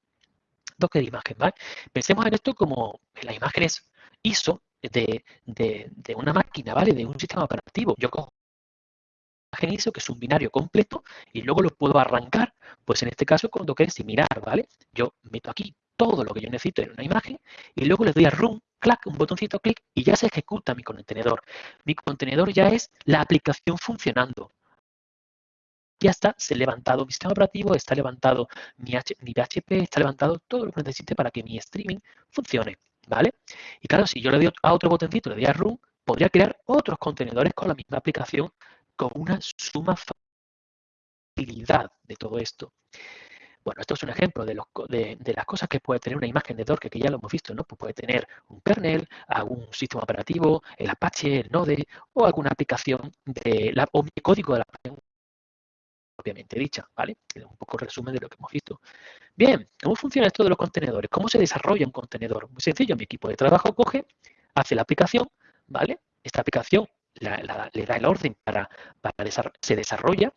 Docker imagen, ¿vale? Pensemos en esto como las imágenes ISO de, de, una máquina, ¿vale? De un sistema operativo. Yo cojo que es un binario completo, y luego lo puedo arrancar, pues en este caso con Docker similar, ¿vale? Yo meto aquí todo lo que yo necesito en una imagen y luego le doy a Run, clac, un botoncito clic y ya se ejecuta mi contenedor. Mi contenedor ya es la aplicación funcionando. Ya está, se ha levantado mi sistema operativo, está levantado mi, mi PHP, está levantado todo lo que necesite para que mi streaming funcione. ¿vale? Y claro, si yo le doy a otro botoncito, le doy a Run, podría crear otros contenedores con la misma aplicación con una suma facilidad de todo esto. Bueno, esto es un ejemplo de, las cosas que puede tener una imagen de Docker, que ya lo hemos visto, ¿no? Pues puede tener un kernel, algún sistema operativo, el Apache, el Node, o alguna aplicación de la, o mi código de la aplicación propiamente dicha, ¿vale? Un poco resumen de lo que hemos visto. Bien, ¿cómo funciona esto de los contenedores? ¿Cómo se desarrolla un contenedor? Muy sencillo, mi equipo de trabajo coge, hace la aplicación, ¿vale? Esta aplicación le da el orden para, para se desarrolla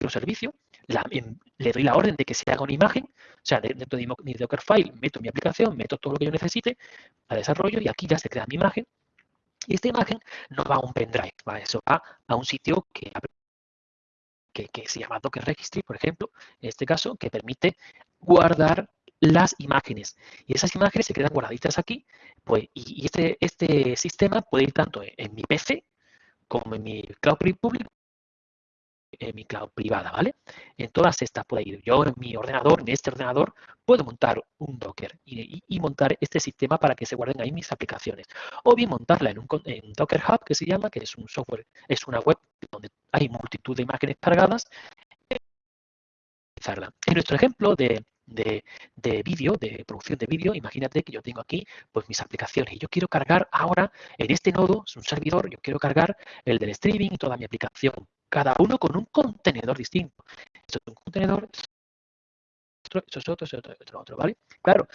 un servicio, le doy la orden de que se haga una imagen, o sea, dentro de mi Dockerfile meto mi aplicación, meto todo lo que yo necesite para desarrollo y aquí ya se crea mi imagen. Y esta imagen no va a un pendrive, ¿vale? eso va a un sitio que que, se llama Docker Registry, por ejemplo, en este caso, que permite guardar las imágenes. Y esas imágenes se quedan guardaditas aquí, pues, y, este, este sistema puede ir tanto en, mi PC como en mi cloud público en mi cloud privada, ¿vale? En todas estas puedo ir. Yo en mi ordenador, en este ordenador, puedo montar un Docker y, montar este sistema para que se guarden ahí mis aplicaciones. O bien montarla en un, Docker Hub, que se llama, que es un software, es una web donde hay multitud de imágenes cargadas. En nuestro ejemplo de, de, de vídeo, de producción de vídeo, imagínate que yo tengo aquí pues mis aplicaciones y yo quiero cargar ahora en este nodo, es un servidor, yo quiero cargar el del streaming y toda mi aplicación, cada uno con un contenedor distinto. Esto es un contenedor, esto es otro, esto es otro, otro, otro, ¿vale? Claro,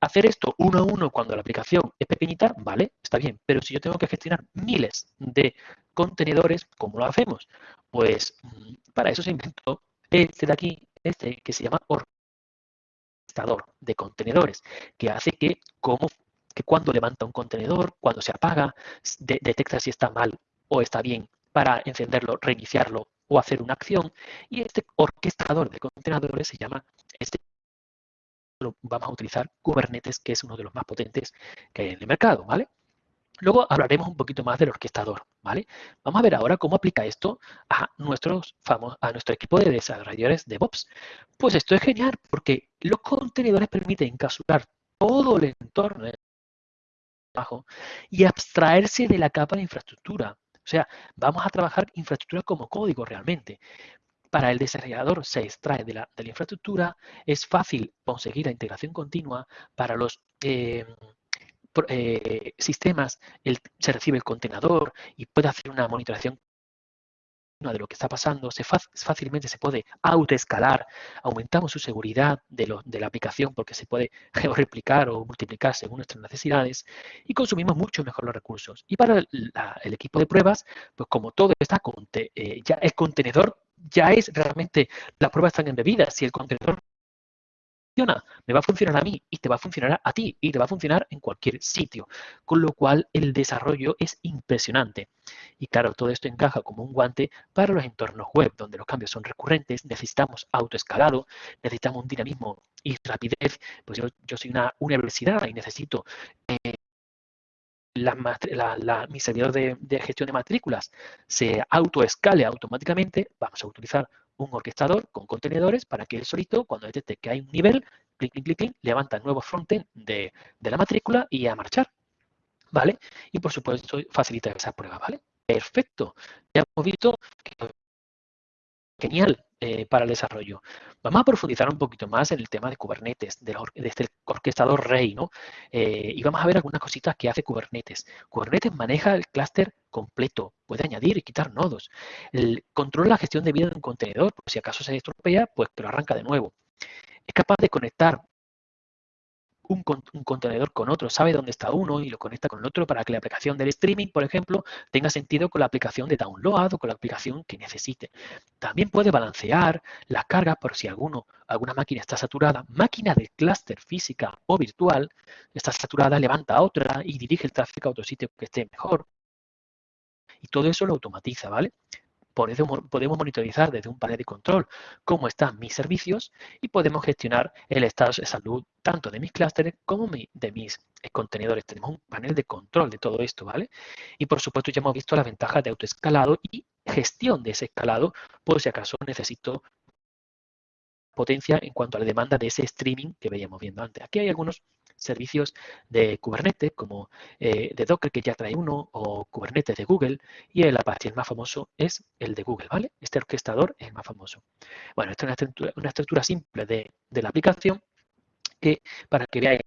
hacer esto uno a uno cuando la aplicación es pequeñita, vale, está bien, pero si yo tengo que gestionar miles de contenedores, ¿cómo lo hacemos? Pues mm, para eso se inventó este de aquí, este que se llama de contenedores, que hace que, como, que cuando levanta un contenedor, cuando se apaga, detecta si está mal o está bien para encenderlo, reiniciarlo o hacer una acción. Y este orquestador de contenedores se llama, este vamos a utilizar Kubernetes, que es uno de los más potentes que hay en el mercado, ¿vale? Luego hablaremos un poquito más del orquestador, ¿vale? Vamos a ver ahora cómo aplica esto a, nuestros a nuestro equipo de desarrolladores de DevOps. Pues esto es genial porque los contenedores permiten encapsular todo el entorno y abstraerse de la capa de infraestructura. O sea, vamos a trabajar infraestructura como código realmente. Para el desarrollador se extrae de la, de la infraestructura, es fácil conseguir la integración continua para los... Eh, eh, sistemas el, se recibe el contenedor y puede hacer una monitorización de lo que está pasando, se fácilmente se puede autoescalar, aumentamos su seguridad de, de, la aplicación porque se puede georeplicar o multiplicar según nuestras necesidades y consumimos mucho mejor los recursos. Y para el, la, el equipo de pruebas, pues como todo está, con, eh, ya el contenedor ya es realmente, las pruebas están embebidas, si el contenedor me va a funcionar a mí y te va a funcionar a ti y te va a funcionar en cualquier sitio. Con lo cual el desarrollo es impresionante. Y claro, todo esto encaja como un guante para los entornos web, donde los cambios son recurrentes, necesitamos autoescalado, necesitamos un dinamismo y rapidez. Pues yo, soy una universidad y necesito eh, la, mi servidor de, de, gestión de matrículas se autoescale automáticamente, vamos a utilizar un orquestador con contenedores para que él solito, cuando detecte que hay un nivel, clic, clic, clic, clic levanta el nuevo frontend de, de la matrícula y a marchar. ¿Vale? Y por supuesto facilita esa prueba, ¿vale? Perfecto. Ya hemos visto que genial eh, para el desarrollo. Vamos a profundizar un poquito más en el tema de Kubernetes, de, de este orquestador rey, ¿no? Eh, y vamos a ver algunas cositas que hace Kubernetes. Kubernetes maneja el clúster completo, puede añadir y quitar nodos. Controla la gestión de vida de un contenedor, si acaso se estropea, pues que lo arranca de nuevo. Es capaz de conectar un, contenedor con otro, sabe dónde está uno y lo conecta con el otro para que la aplicación del streaming, por ejemplo, tenga sentido con la aplicación de download o con la aplicación que necesite. También puede balancear la carga por si alguno, alguna máquina está saturada. Máquina de clúster física o virtual está saturada, levanta a otra y dirige el tráfico a otro sitio que esté mejor. Y todo eso lo automatiza, ¿vale? Podemos monitorizar desde un panel de control cómo están mis servicios y podemos gestionar el estado de salud tanto de mis clústeres como de mis contenedores. Tenemos un panel de control de todo esto, ¿vale? Y por supuesto ya hemos visto las ventajas de autoescalado y gestión de ese escalado por si acaso necesito potencia en cuanto a la demanda de ese streaming que veíamos viendo antes. Aquí hay algunos servicios de Kubernetes, como eh, de Docker, que ya trae uno, o Kubernetes de Google, y el Apache, más famoso, es el de Google, ¿vale? Este orquestador es el más famoso. Bueno, esta es una estructura, una estructura simple de, de, la aplicación, que para que veáis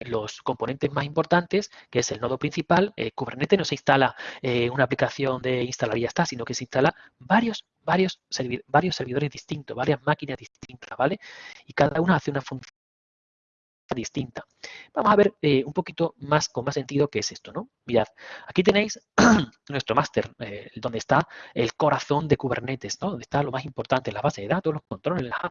los componentes más importantes, que es el nodo principal, eh, Kubernetes no se instala eh, una aplicación de instalar y ya está, sino que se instala varios, varios, varios servidores distintos, varias máquinas distintas, ¿vale? Y cada una hace una función distinta. Vamos a ver eh, un poquito más con más sentido qué es esto, ¿no? Mirad, aquí tenéis nuestro máster, eh, donde está el corazón de Kubernetes, ¿no? Donde está lo más importante, la base de datos, los controles, la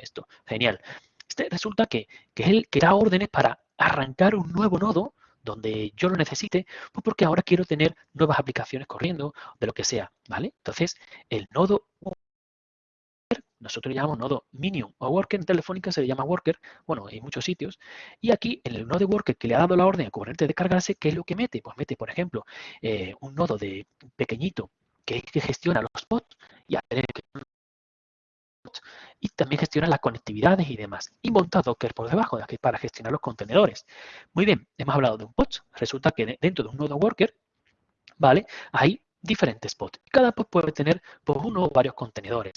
esto, genial. Este resulta que, que es el que da órdenes para arrancar un nuevo nodo donde yo lo necesite, pues porque ahora quiero tener nuevas aplicaciones corriendo, de lo que sea, ¿vale? Entonces, el nodo nosotros le llamamos nodo Minium o Worker, en Telefónica se le llama Worker, bueno, en muchos sitios. Y aquí, en el nodo Worker que le ha dado la orden a Kubernetes de cargarse, ¿qué es lo que mete? Pues mete, por ejemplo, eh, un nodo de pequeñito que, que gestiona los bots y, y también gestiona las conectividades y demás. Y monta Docker por debajo para gestionar los contenedores. Muy bien, hemos hablado de un pod. Resulta que dentro de un nodo Worker, ¿vale? Hay diferentes pods. Cada pod puede tener pues, uno o varios contenedores.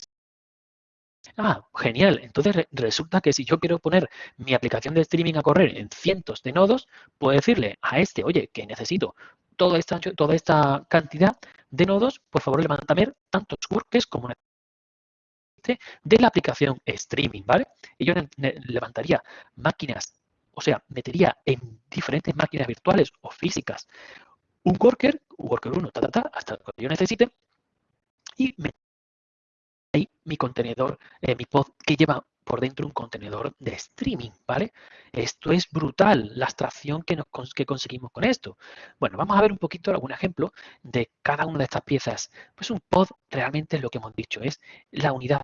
Ah, genial. Entonces re- resulta que si yo quiero poner mi aplicación de streaming a correr en cientos de nodos, puedo decirle a este, oye, que necesito toda esta, toda esta cantidad de nodos, por favor, levántame tantos workers como de la aplicación streaming, ¿vale? Y yo levantaría máquinas, o sea, metería en diferentes máquinas virtuales o físicas un worker, worker 1, ta, ta, ta, hasta lo que yo necesite, y me ahí mi contenedor, eh, mi pod que lleva por dentro un contenedor de streaming, ¿vale? Esto es brutal, la abstracción que, nos, que conseguimos con esto. Bueno, vamos a ver un poquito algún ejemplo de cada una de estas piezas. Pues un pod realmente es lo que hemos dicho, es la unidad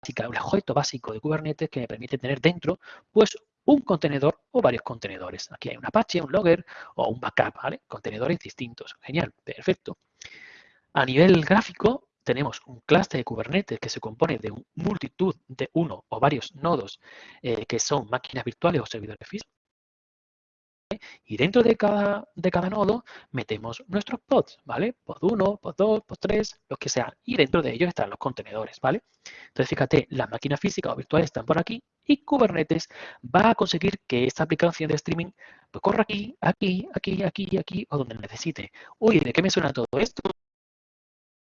básica, el objeto básico de Kubernetes que me permite tener dentro, pues un contenedor o varios contenedores. Aquí hay un Apache, un Logger o un backup, ¿vale? Contenedores distintos. Genial, perfecto. A nivel gráfico, tenemos un clúster de Kubernetes que se compone de multitud de uno o varios nodos eh, que son máquinas virtuales o servidores físicos. Y dentro de cada, de cada nodo metemos nuestros pods, ¿vale? Pod 1, pod 2, pod 3, lo que sea. Y dentro de ellos están los contenedores, ¿vale? Entonces, fíjate, las máquinas físicas o virtuales están por aquí y Kubernetes va a conseguir que esta aplicación de streaming pues, corra aquí, aquí, aquí, aquí, aquí o donde necesite. Uy, ¿de qué me suena todo esto?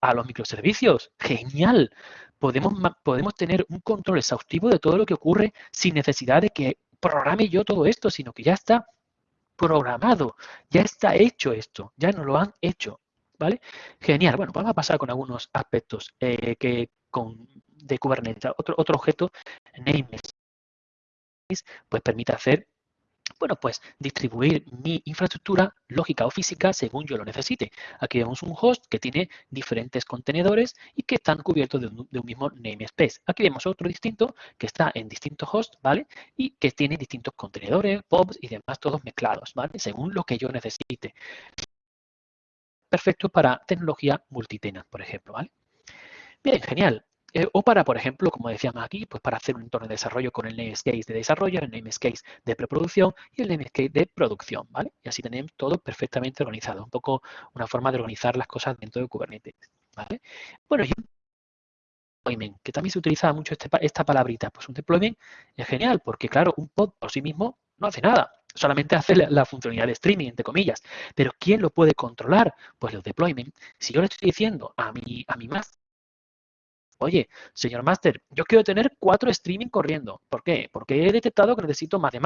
A los microservicios. Genial. Podemos, podemos tener un control exhaustivo de todo lo que ocurre sin necesidad de que programe yo todo esto, sino que ya está programado, ya está hecho esto, ya nos lo han hecho. ¿Vale? Genial. Bueno, vamos a pasar con algunos aspectos eh, que con, de Kubernetes. Otro, otro objeto, namespace, pues permite hacer bueno, pues distribuir mi infraestructura lógica o física según yo lo necesite. Aquí vemos un host que tiene diferentes contenedores y que están cubiertos de un, mismo namespace. Aquí vemos otro distinto que está en distintos hosts, ¿vale? Y que tiene distintos contenedores, pods y demás, todos mezclados, ¿vale? Según lo que yo necesite. Perfecto para tecnología multitenant, por ejemplo, ¿vale? Bien, genial. Eh, o para, por ejemplo, como decíamos aquí, pues para hacer un entorno de desarrollo con el namespace de desarrollo, el namespace de preproducción y el namespace de producción, ¿vale? Y así tenemos todo perfectamente organizado, un poco una forma de organizar las cosas dentro de Kubernetes, ¿vale? Bueno, y deployment, que también se utiliza mucho este, esta palabrita, pues un deployment es genial, porque claro, un pod por sí mismo no hace nada, solamente hace la, la, funcionalidad de streaming, entre comillas. Pero ¿quién lo puede controlar? Pues los deployment. Si yo le estoy diciendo a mi, a mi master, Oye, señor Master, yo quiero tener cuatro streaming corriendo. ¿Por qué? Porque he detectado que necesito más de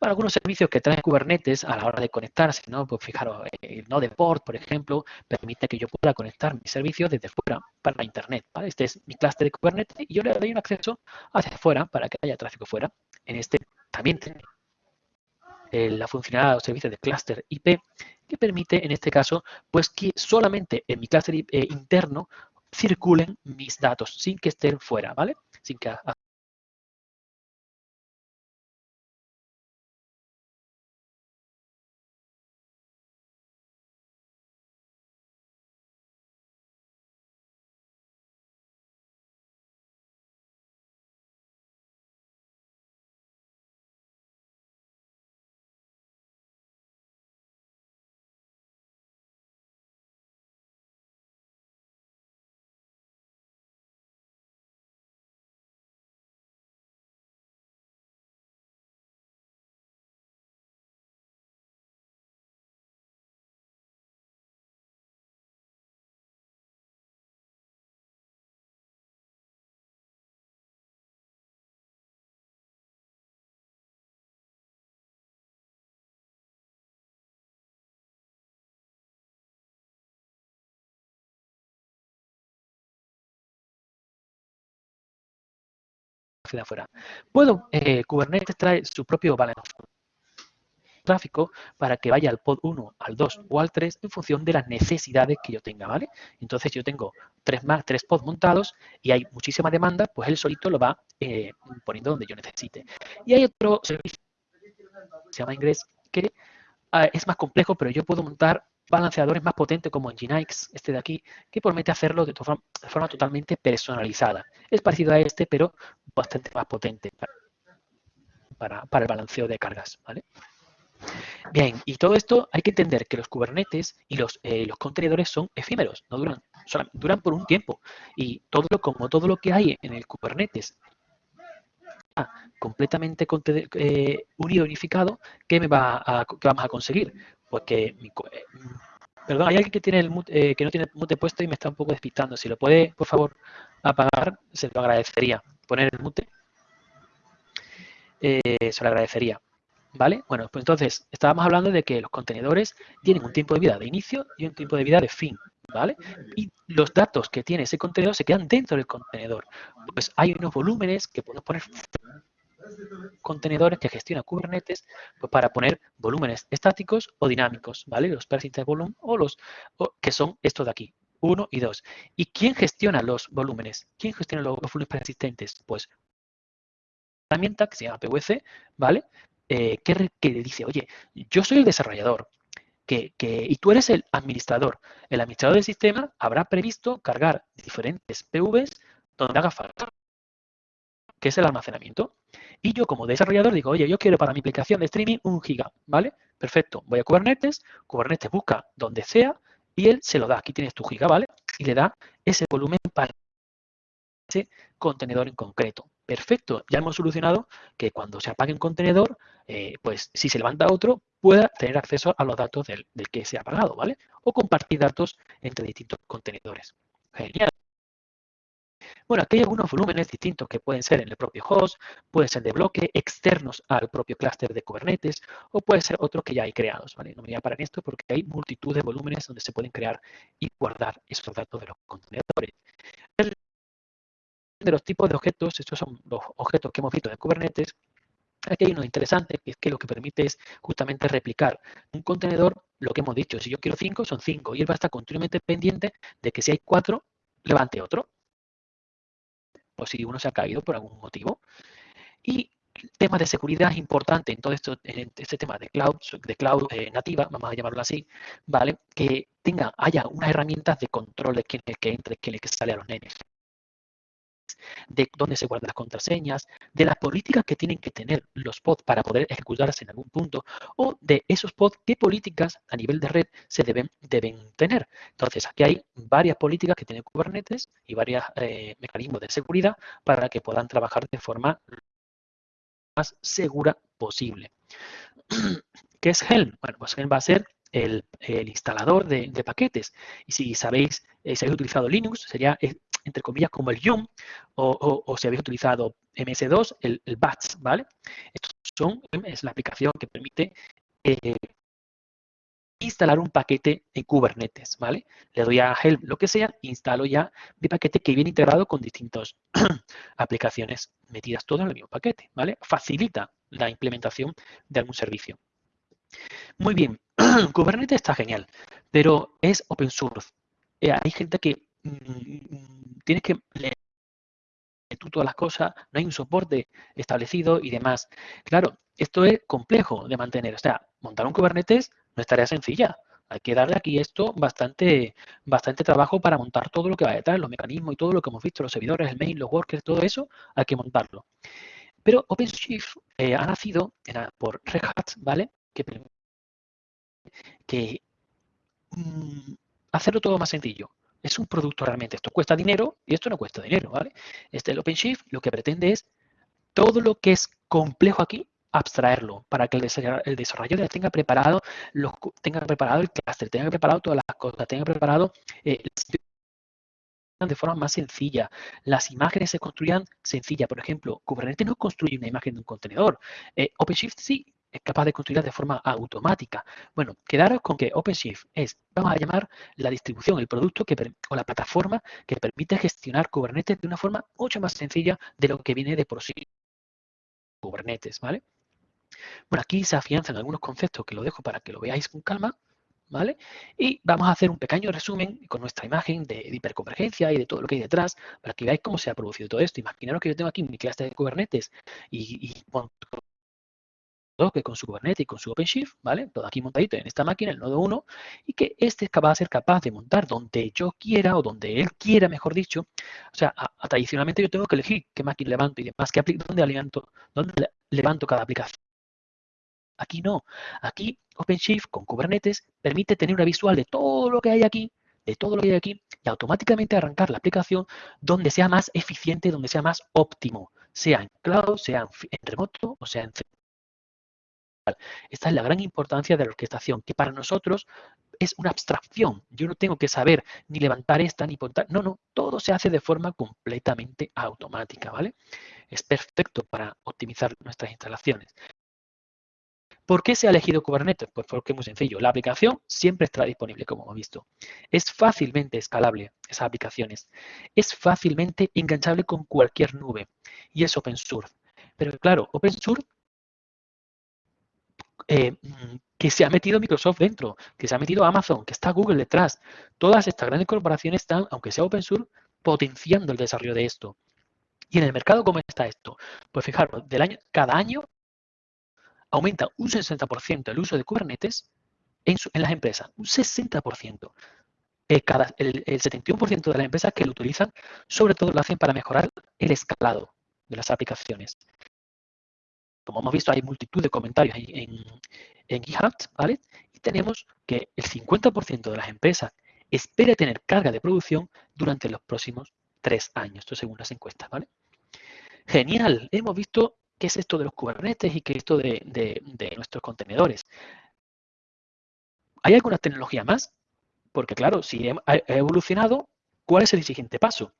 Bueno, algunos servicios que trae Kubernetes a la hora de conectarse, ¿no? Pues fijaros, el Node Port, por ejemplo, permite que yo pueda conectar mis servicios desde fuera para Internet, ¿vale? Este es mi clúster de Kubernetes y yo le doy un acceso hacia afuera para que haya tráfico fuera. En este también tiene eh, la funcionalidad o servicio de clúster IP que permite, en este caso, pues que solamente en mi clúster eh, interno circulen mis datos sin que estén fuera, ¿vale? Sin que de afuera. Puedo, eh, Kubernetes trae su propio balance tráfico para que vaya al pod 1, al 2 o al 3 en función de las necesidades que yo tenga, ¿vale? Entonces yo tengo tres más, tres pods montados y hay muchísima demanda, pues él solito lo va eh, poniendo donde yo necesite. Y hay otro servicio se llama Ingress que ah, es más complejo, pero yo puedo montar balanceadores más potentes como Nginx, este de aquí, que permite hacerlo de, forma, totalmente personalizada. Es parecido a este, pero bastante más potente para, para el balanceo de cargas. ¿vale? Bien, y todo esto hay que entender que los Kubernetes y los, eh, los contenedores son efímeros, no duran, duran por un tiempo. Y todo lo, como todo lo que hay en el Kubernetes completamente eh, unido, unificado, ¿qué, me va a, vamos a conseguir? Pues que eh, Perdón, hay alguien que tiene el que no tiene el mute puesto y me está un poco despistando. Si lo puede, por favor, apagar, se lo agradecería. Poner el mute. se lo agradecería. ¿Vale? Bueno, pues entonces estábamos hablando de que los contenedores tienen un tiempo de vida de inicio y un tiempo de vida de fin, ¿vale? Y los datos que tiene ese contenedor se quedan dentro del contenedor. Pues hay unos volúmenes que podemos poner contenedores que gestiona Kubernetes pues para poner volúmenes estáticos o dinámicos, ¿vale? Los persistent volumen o los que son estos de aquí, 1 y 2. ¿Y quién gestiona los volúmenes? ¿Quién gestiona los, volúmenes persistentes? Pues herramienta que se llama PVC, ¿vale? eh, que, dice, oye, yo soy el desarrollador que, y tú eres el administrador. El administrador del sistema habrá previsto cargar diferentes PVs donde haga falta, que es el almacenamiento. Y yo como desarrollador digo, oye, yo quiero para mi aplicación de streaming un giga, ¿vale? Perfecto, voy a Kubernetes, Kubernetes busca donde sea y él se lo da. Aquí tienes tu giga, ¿vale? Y le da ese volumen para ese contenedor en concreto. Perfecto, ya hemos solucionado que cuando se apague un contenedor, eh, pues si se levanta otro, pueda tener acceso a los datos del, que se ha apagado, ¿vale? O compartir datos entre distintos contenedores. Genial. Bueno, aquí hay algunos volúmenes distintos que pueden ser en el propio host, pueden ser de bloque, externos al propio clúster de Kubernetes, o pueden ser otros que ya hay creados. No me voy a parar en esto porque hay multitud de volúmenes donde se pueden crear y guardar esos datos de los contenedores. De los tipos de objetos, estos son los objetos que hemos visto en Kubernetes, aquí hay uno interesante, que es que lo que permite es justamente replicar un contenedor, lo que hemos dicho, si yo quiero 5, son 5, y él va a estar continuamente pendiente de que si hay 4, levante otro, o si uno se ha caído por algún motivo. Y temas de seguridad es importante en todo esto, este tema de cloud, de cloud eh, nativa, vamos a llamarlo así, ¿vale? Que tenga, haya unas herramientas de control de quién es el que entra, quién es el que sale a los nenes de dónde se guardan las contraseñas, de las políticas que tienen que tener los pods para poder ejecutarse en algún punto, o de esos pods, qué políticas a nivel de red se deben, deben tener. Entonces, aquí hay varias políticas que tiene Kubernetes y varios eh, mecanismos de seguridad para que puedan trabajar de forma más segura posible. ¿Qué es Helm? Bueno, pues Helm va a ser el, instalador de, paquetes. Y si sabéis, eh, si habéis utilizado Linux, sería eh, entre comillas, como el Yum, o, si habéis utilizado MS2, el, el BATS, ¿vale? Estos son, es la aplicación que permite eh, instalar un paquete en Kubernetes, ¿vale? Le doy a help lo que sea, instalo ya mi paquete que viene integrado con distintas aplicaciones metidas todas en el mismo paquete, ¿vale? Facilita la implementación de algún servicio. Muy bien, Kubernetes está genial, pero es open source. Eh, hay gente que tienes que leer tú todas las cosas, no hay un soporte establecido y demás. Claro, esto es complejo de mantener. O sea, montar un Kubernetes no es tarea sencilla. Hay que darle aquí esto bastante, bastante trabajo para montar todo lo que va detrás, los mecanismos y todo lo que hemos visto, los servidores, el mail, los workers, todo eso, hay que montarlo. Pero OpenShift eh, ha nacido por Red Hat, ¿vale? Que, que mm, hacerlo todo más sencillo es un producto realmente. Esto cuesta dinero y esto no cuesta dinero, ¿vale? Este, el OpenShift lo que pretende es todo lo que es complejo aquí, abstraerlo para que el desarrollador, tenga preparado los, tenga preparado el cluster, tenga preparado todas las cosas, tenga preparado eh, de forma más sencilla. Las imágenes se construyan sencilla. Por ejemplo, Kubernetes no construye una imagen de un contenedor. Eh, OpenShift sí, es capaz de construirlas de forma automática. Bueno, quedaros con que OpenShift es, vamos a llamar la distribución, el producto que, o la plataforma que permite gestionar Kubernetes de una forma mucho más sencilla de lo que viene de por sí Kubernetes, ¿vale? Bueno, aquí se afianzan algunos conceptos que lo dejo para que lo veáis con calma, ¿vale? Y vamos a hacer un pequeño resumen con nuestra imagen de, hiperconvergencia y de todo lo que hay detrás para que veáis cómo se ha producido todo esto. Imaginaros que yo tengo aquí mi clase de Kubernetes y, que con su Kubernetes y con su OpenShift, ¿vale? Todo aquí montadito en esta máquina, el nodo 1, y que este es capaz de ser capaz de montar donde yo quiera o donde él quiera, mejor dicho. O sea, tradicionalmente yo tengo que elegir qué máquina levanto y demás, qué dónde, levanto, dónde levanto cada aplicación. Aquí no. Aquí OpenShift con Kubernetes permite tener una visual de todo lo que hay aquí, de todo lo que hay aquí, y automáticamente arrancar la aplicación donde sea más eficiente, donde sea más óptimo, sea en cloud, sea en remoto o sea en esta es la gran importancia de la orquestación, que para nosotros es una abstracción. Yo no tengo que saber ni levantar esta ni montar. No, no, todo se hace de forma completamente automática, ¿vale? Es perfecto para optimizar nuestras instalaciones. ¿Por qué se ha elegido Kubernetes? Pues porque es muy sencillo. La aplicación siempre estará disponible, como hemos visto. Es fácilmente escalable, esas aplicaciones. Es fácilmente enganchable con cualquier nube. Y es open source. Pero claro, open source eh, que se ha metido Microsoft dentro, que se ha metido Amazon, que está Google detrás. Todas estas grandes corporaciones están, aunque sea open source, potenciando el desarrollo de esto. ¿Y en el mercado cómo está esto? Pues fijaros, cada año aumenta un 60% el uso de Kubernetes en, las empresas, un 60%. Eh, el 71% de las empresas que lo utilizan, sobre todo lo hacen para mejorar el escalado de las aplicaciones como hemos visto, hay multitud de comentarios en, en GitHub, ¿vale? Y tenemos que el 50% de las empresas espera tener carga de producción durante los próximos tres años, esto según las encuestas, ¿vale? Genial, hemos visto qué es esto de los Kubernetes y qué es esto de, de nuestros contenedores. ¿Hay alguna tecnología más? Porque claro, si ha evolucionado, ¿cuál es el siguiente paso?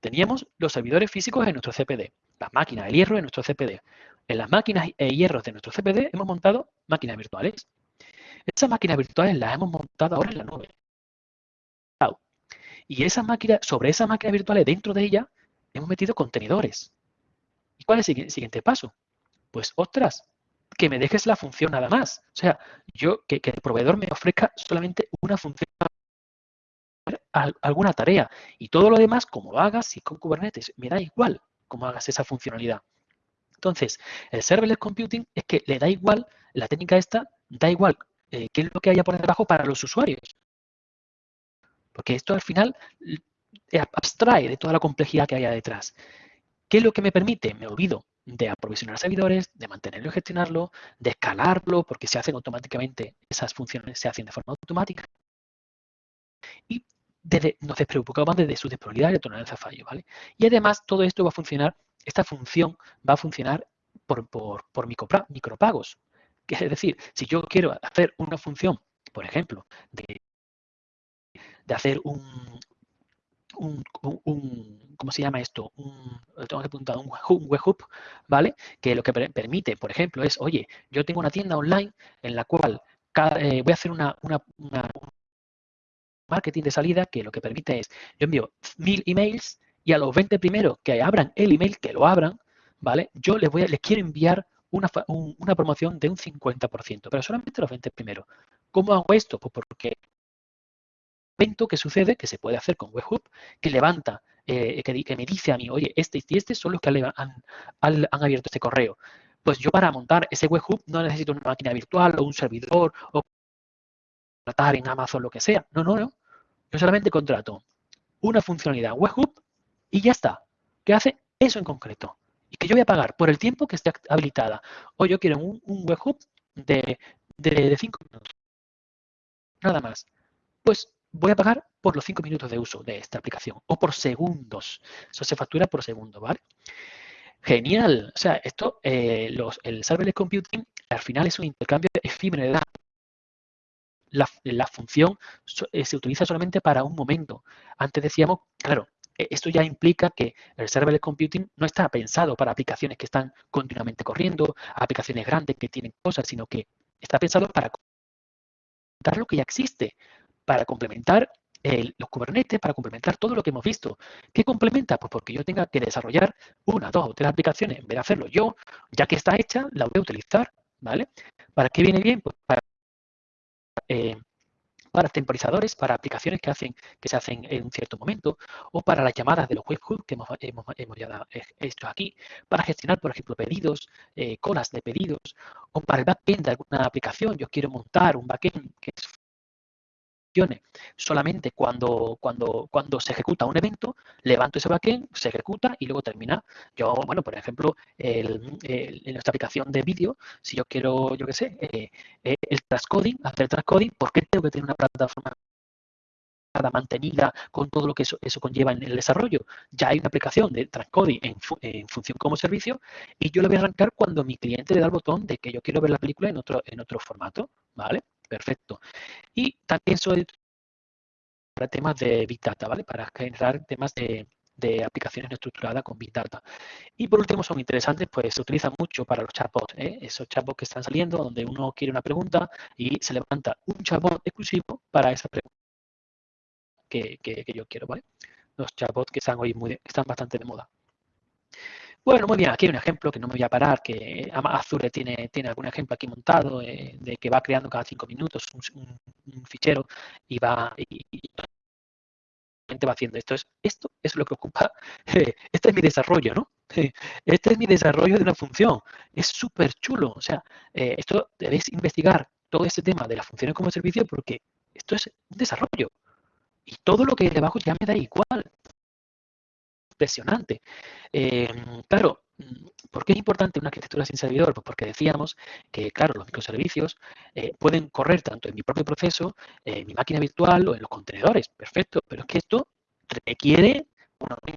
Teníamos los servidores físicos en nuestro CPD, las máquinas de hierro en nuestro CPD. En las máquinas e hierros de nuestro CPD hemos montado máquinas virtuales. Esas máquinas virtuales las hemos montado ahora en la nube. Y esas máquinas, sobre esas máquinas virtuales, dentro de ellas, hemos metido contenedores. ¿Y cuál es el siguiente paso? Pues, ostras, que me dejes la función nada más. O sea, yo que, que el proveedor me ofrezca solamente una función alguna tarea y todo lo demás, como lo hagas, si con Kubernetes, me da igual cómo hagas esa funcionalidad. Entonces, el serverless computing es que le da igual, la técnica esta, da igual eh, qué es lo que haya por debajo para los usuarios. Porque esto al final abstrae de toda la complejidad que haya detrás. ¿Qué es lo que me permite? Me olvido de aprovisionar servidores, de mantenerlo y gestionarlo, de escalarlo, porque se hacen automáticamente, esas funciones se hacen de forma automática. Nos despreocupamos de su disponibilidad y tolerancia a fallo, ¿vale? Y además todo esto va a funcionar esta función va a funcionar por, por, micropagos. Es decir, si yo quiero hacer una función, por ejemplo, de, hacer un, un, ¿cómo se llama esto? Un, tengo que apuntar, un, webhook, ¿vale? Que lo que permite, por ejemplo, es, oye, yo tengo una tienda online en la cual eh, voy a hacer una, una, marketing de salida que lo que permite es, yo envío mil emails y a los 20 primeros que abran el email, que lo abran, ¿vale? Yo les, voy a, les quiero enviar una, una promoción de un 50%, pero solamente los 20 primeros. ¿Cómo hago esto? Pues porque evento que sucede, que se puede hacer con Webhook, que levanta, eh, que, me dice a mí, oye, este y este son los que han, han, abierto este correo. Pues yo para montar ese webhook no necesito una máquina virtual o un servidor o tratar en Amazon lo que sea. No, no, no. Yo solamente contrato una funcionalidad webhook y ya está. ¿Qué hace? Eso en concreto. Y que yo voy a pagar por el tiempo que esté habilitada. O yo quiero un, un webhook de, de, 5 minutos. Nada más. Pues voy a pagar por los 5 minutos de uso de esta aplicación o por segundos. Eso se factura por segundo, ¿vale? Genial. O sea, esto, eh, el serverless computing al final es un intercambio efímero de datos. La, función eh, se utiliza solamente para un momento. Antes decíamos, claro, e, esto ya implica que el serverless computing no está pensado para aplicaciones que están continuamente corriendo, aplicaciones grandes que tienen cosas, sino que está pensado para complementar lo que ya existe, para complementar los Kubernetes, para complementar todo lo que hemos visto. ¿Qué complementa? Pues porque yo tenga que desarrollar una, dos o tres aplicaciones, en vez de hacerlo yo, ya que está hecha, la voy a utilizar, ¿vale? ¿Para qué viene bien? Pues para eh, para temporizadores, para aplicaciones que, hacen, que se hacen en un cierto momento, o para las llamadas de los webhooks que hemos, hemos, hemos ya hecho aquí, para gestionar, por ejemplo, pedidos, eh, colas de pedidos, o para el backend de alguna aplicación. Yo quiero montar un backend que solamente cuando, cuando, cuando se ejecuta un evento, levanto ese backend, se ejecuta y luego termina. Yo, bueno, por ejemplo, el, en nuestra aplicación de vídeo, si yo quiero, yo qué sé, eh, eh, el transcoding, hacer transcoding, ¿por qué tengo que tener una plataforma mantenida con todo lo que eso, conlleva en el desarrollo. Ya hay una aplicación de transcoding en, en, función como servicio y yo lo voy a arrancar cuando mi cliente le da el botón de que yo quiero ver la película en otro, en otro formato, ¿vale? Perfecto. Y también soy para temas de Big Data, ¿vale? Para generar temas de, aplicaciones no estructuradas con Big Data. Y por último, son interesantes, pues se utilizan mucho para los chatbots, ¿eh? esos chatbots que están saliendo, donde uno quiere una pregunta y se levanta un chatbot exclusivo para esa pregunta que, yo quiero, ¿vale? Los chatbots que están hoy muy, están bastante de moda. Bueno, muy bien, aquí hay un ejemplo que no me voy a parar, que Azure tiene, tiene algún ejemplo aquí montado eh, de que va creando cada cinco minutos un, fichero y va y, va haciendo esto. Es, esto es lo que ocupa, este es mi desarrollo, ¿no? Este es mi desarrollo de una función. Es súper chulo. O sea, eh, esto debéis investigar todo este tema de las funciones como servicio porque esto es un desarrollo. Y todo lo que hay debajo ya me da igual impresionante. Em, claro, ¿por qué es importante una arquitectura sin servidor? Pues porque decíamos que, claro, los microservicios eh, pueden correr tanto en mi propio proceso, en mi máquina virtual o en los contenedores. Perfecto, pero es que esto requiere un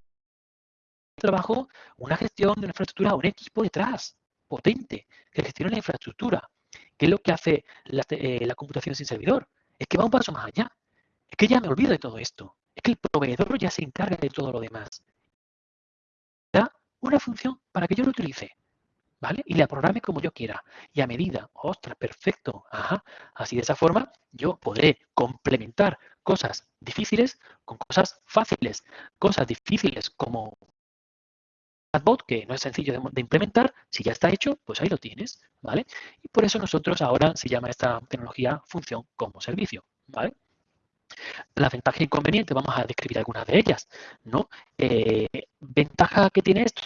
trabajo, una gestión de una infraestructura, un equipo detrás potente que gestione la infraestructura. ¿Qué es lo que hace eh, la computación sin servidor? Es que va un paso más allá. Es que ya me olvido de todo esto. Es que el proveedor ya se encarga de todo lo demás una función para que yo lo utilice. ¿Vale? Y la programe como yo quiera. Y a medida, ostras, perfecto. Ajá. Así de esa forma yo podré complementar cosas difíciles con cosas fáciles. Cosas difíciles como chatbot, que no es sencillo de, implementar, si ya está hecho, pues ahí lo tienes, ¿vale? Y por eso nosotros ahora se llama esta tecnología función como servicio, ¿vale? La ventaja e inconveniente, vamos a describir algunas de ellas, ¿no? Eh, ventaja que tiene esto,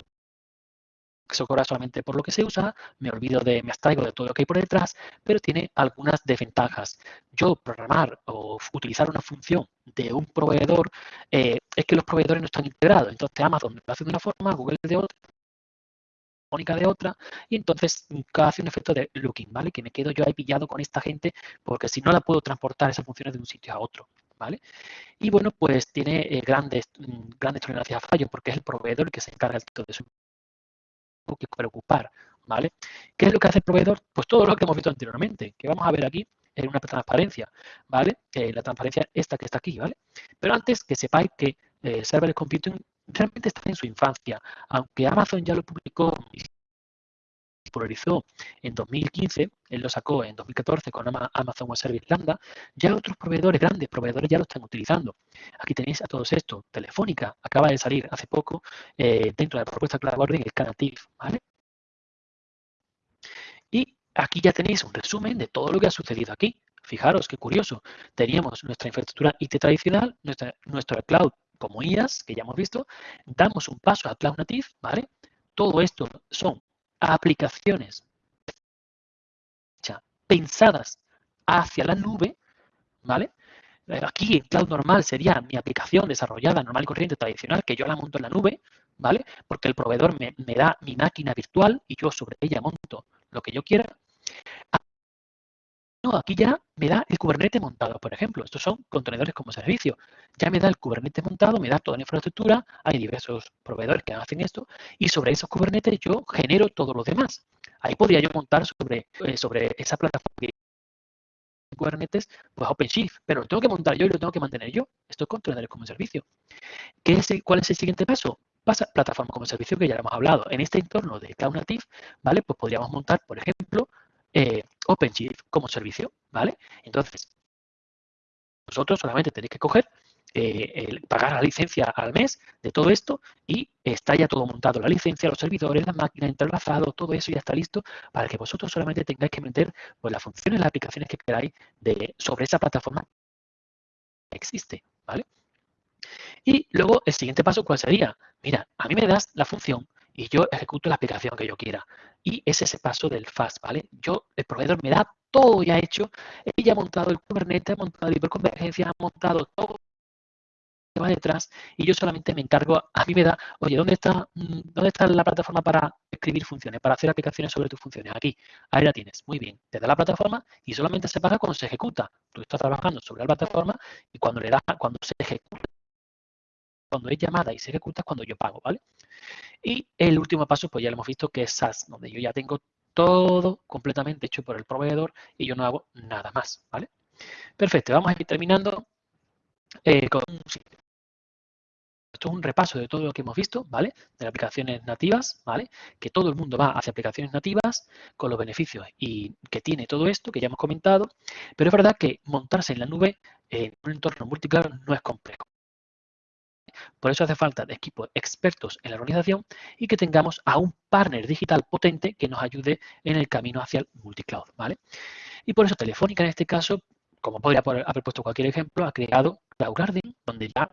se cobra solamente por lo que se usa, me olvido de, me abstraigo de todo lo que hay por detrás, pero tiene algunas desventajas. Yo programar o utilizar una función de un proveedor, eh, es que los proveedores no están integrados. Entonces Amazon lo hace de una forma, Google de otra, Mónica de otra, y entonces hace un efecto de looking, ¿vale? Que me quedo yo ahí pillado con esta gente, porque si no la puedo transportar esas funciones de un sitio a otro. ¿vale? Y bueno, pues tiene eh, grandes, mm, grandes tolerancias a fallos porque es el proveedor el que se encarga de eso. Que preocupar, ¿vale? ¿Qué es lo que hace el proveedor? Pues todo lo que hemos visto anteriormente, que vamos a ver aquí en una transparencia, ¿vale? Eh, la transparencia esta que está aquí, ¿vale? Pero antes que sepáis que eh, Serverless Computing realmente está en su infancia, aunque Amazon ya lo publicó popularizó en 2015, él lo sacó en 2014 con Amazon Web Service Lambda, ya otros proveedores, grandes proveedores, ya lo están utilizando. Aquí tenéis a todos estos. Telefónica acaba de salir hace poco eh, dentro de la propuesta Cloud Boarding el Canative, ¿vale? Y aquí ya tenéis un resumen de todo lo que ha sucedido aquí. Fijaros qué curioso. Teníamos nuestra infraestructura IT tradicional, nuestra, nuestro cloud como IaaS, que ya hemos visto, damos un paso a Cloud Native, ¿vale? Todo esto son aplicaciones pensadas hacia la nube, ¿vale? Eh, aquí en cloud normal sería mi aplicación desarrollada normal y corriente tradicional que yo la monto en la nube, ¿vale? Porque el proveedor me, me da mi máquina virtual y yo sobre ella monto lo que yo quiera. Aquí ya me da el Kubernetes montado, por ejemplo. Estos son contenedores como servicio. Ya me da el Kubernetes montado, me da toda la infraestructura. Hay diversos proveedores que hacen esto. Y sobre esos Kubernetes yo genero todo lo demás. Ahí podría yo montar sobre, eh, sobre esa plataforma Kubernetes, pues OpenShift, pero lo tengo que montar yo y lo tengo que mantener yo. Esto es contenedores como servicio. ¿Qué es ¿Cuál es el siguiente paso? Pasa plataforma como servicio que ya hemos hablado. En este entorno de Cloud Native, ¿vale? Pues podríamos montar, por ejemplo, eh, OpenShift como servicio, ¿vale? Entonces, vosotros solamente tenéis que coger eh, pagar la licencia al mes de todo esto y está ya todo montado, la licencia, los servidores, la máquina, entrelazado, todo eso ya está listo para que vosotros solamente tengáis que meter pues, las funciones, las aplicaciones que queráis de, sobre esa plataforma que existe, ¿vale? Y luego el siguiente paso, ¿cuál sería? Mira, a mí me das la función y yo ejecuto la aplicación que yo quiera. Y es ese paso del fast, ¿vale? Yo, el proveedor me da todo ya hecho, ella ha montado el Kubernetes, ha montado la hiperconvergencia, ha montado todo va detrás y yo solamente me encargo, a mí me da, oye, ¿dónde está, mm, ¿dónde está la plataforma para escribir funciones, para hacer aplicaciones sobre tus funciones? Aquí, ahí la tienes, muy bien. Te da la plataforma y solamente se paga cuando se ejecuta. Tú estás trabajando sobre la plataforma y cuando le das, cuando se ejecuta, cuando es llamada y se ejecuta es cuando yo pago, ¿vale? Y el último paso, pues ya lo hemos visto, que es SaaS, donde yo ya tengo todo completamente hecho por el proveedor y yo no hago nada más, ¿vale? Perfecto, vamos a ir terminando eh, con esto es un repaso de todo lo que hemos visto, ¿vale? De aplicaciones nativas, ¿vale? Que todo el mundo va hacia aplicaciones nativas con los beneficios y que tiene todo esto que ya hemos comentado, pero es verdad que montarse en la nube en un entorno multicloud no es complejo. Por eso hace falta equipos expertos en la organización y que tengamos a un partner digital potente que nos ayude en el camino hacia el multicloud, ¿vale? Y por eso Telefónica en este caso, como podría haber puesto cualquier ejemplo, ha creado Cloud Garden, donde ya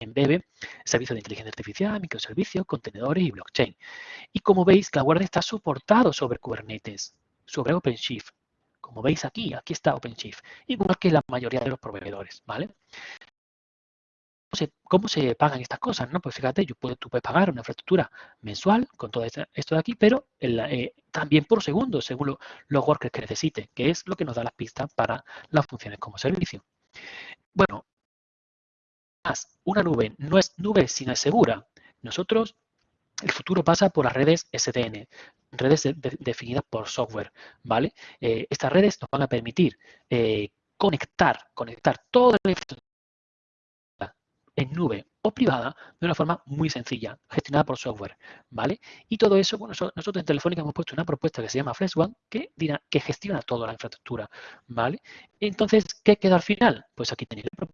embebe servicios de inteligencia artificial, microservicios, contenedores y blockchain. Y como veis, Cloud está soportado sobre Kubernetes, sobre OpenShift. Como veis aquí, aquí está OpenShift, igual que la mayoría de los proveedores, ¿vale? ¿Cómo se pagan estas cosas? ¿no? Pues fíjate, tú puedes pagar una infraestructura mensual con todo esto de aquí, pero eh, también por segundo, según los workers que necesite, que es lo que nos da las pistas para las funciones como servicio. Bueno, una nube no es nube sino es segura. Nosotros, el futuro pasa por las redes SDN, redes definidas por software, ¿vale? Eh, estas redes nos van a permitir eh, conectar, conectar toda la en nube o privada de una forma muy sencilla, gestionada por software, ¿vale? Y todo eso, bueno, nosotros en Telefónica hemos puesto una propuesta que se llama FreshOne que, que gestiona toda la infraestructura, ¿vale? Entonces, ¿qué queda al final? Pues aquí tenéis la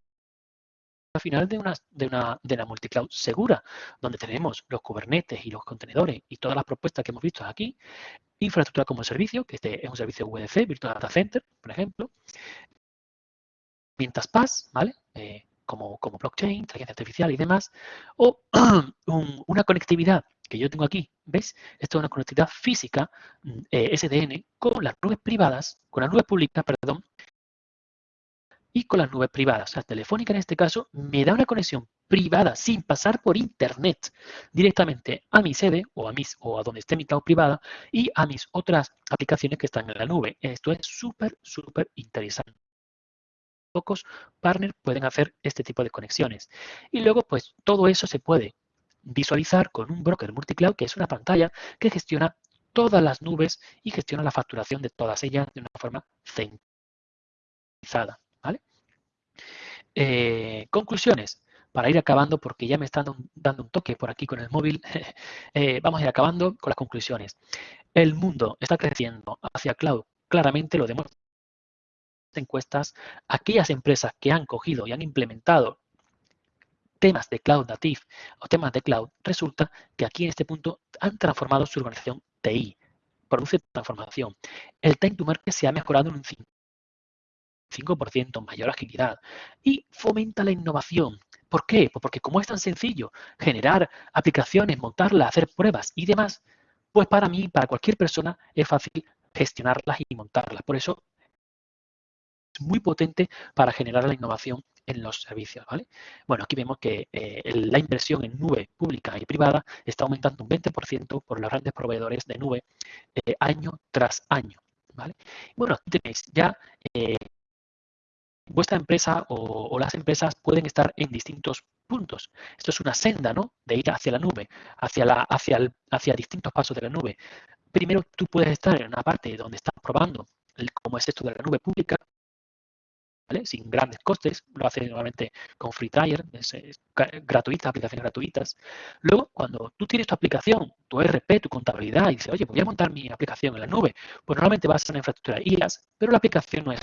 al final de una, de una, de la multicloud segura, donde tenemos los Kubernetes y los contenedores y todas las propuestas que hemos visto aquí, infraestructura como servicio, que este es un servicio VDC, Virtual Data Center, por ejemplo, herramientas PaaS, ¿vale? Eh, como, como blockchain, inteligencia artificial y demás, o una conectividad que yo tengo aquí, ¿ves? Esto es una conectividad física mm, eh, SDN con las nubes privadas, con las nubes públicas, perdón, y con las nubes privadas. O sea, Telefónica en este caso me da una conexión privada sin pasar por internet directamente a mi sede o a mis o a donde esté mi cloud privada y a mis otras aplicaciones que están en la nube. Esto es súper, súper interesante. Pocos partners pueden hacer este tipo de conexiones. Y luego, pues, todo eso se puede visualizar con un broker multicloud, que es una pantalla que gestiona todas las nubes y gestiona la facturación de todas ellas de una forma centralizada. Eh, conclusiones, para ir acabando, porque ya me están dando un toque por aquí con el móvil, eh, vamos a ir acabando con las conclusiones. El mundo está creciendo hacia cloud, claramente lo demuestran encuestas, aquellas empresas que han cogido y han implementado temas de cloud native o temas de cloud, resulta que aquí en este punto han transformado su organización TI, produce transformación. El time to market se ha mejorado en un 5 5%, mayor agilidad y fomenta la innovación. ¿Por qué? Pues porque como es tan sencillo generar aplicaciones, montarlas, hacer pruebas y demás, pues para mí, para cualquier persona, es fácil gestionarlas y montarlas. Por eso es muy potente para generar la innovación en los servicios. ¿vale? Bueno, aquí vemos que eh, la inversión en nube pública y privada está aumentando un 20% por los grandes proveedores de nube eh, año tras año. ¿vale? Bueno, aquí tenéis ya eh, vuestra empresa o, las empresas pueden estar en distintos puntos. Esto es una senda, ¿no? De ir hacia la nube, hacia, la, hacia, hacia distintos pasos de la nube. Primero, tú puedes estar en una parte donde estás probando como es esto de la nube pública, sin grandes costes, lo hace normalmente con Free Trial, es, gratuita, aplicaciones gratuitas. Luego, cuando tú tienes tu aplicación, tu ERP, tu contabilidad, y dices, oye, voy a montar mi aplicación en la nube, pues normalmente vas a una infraestructura IaaS, pero la aplicación no es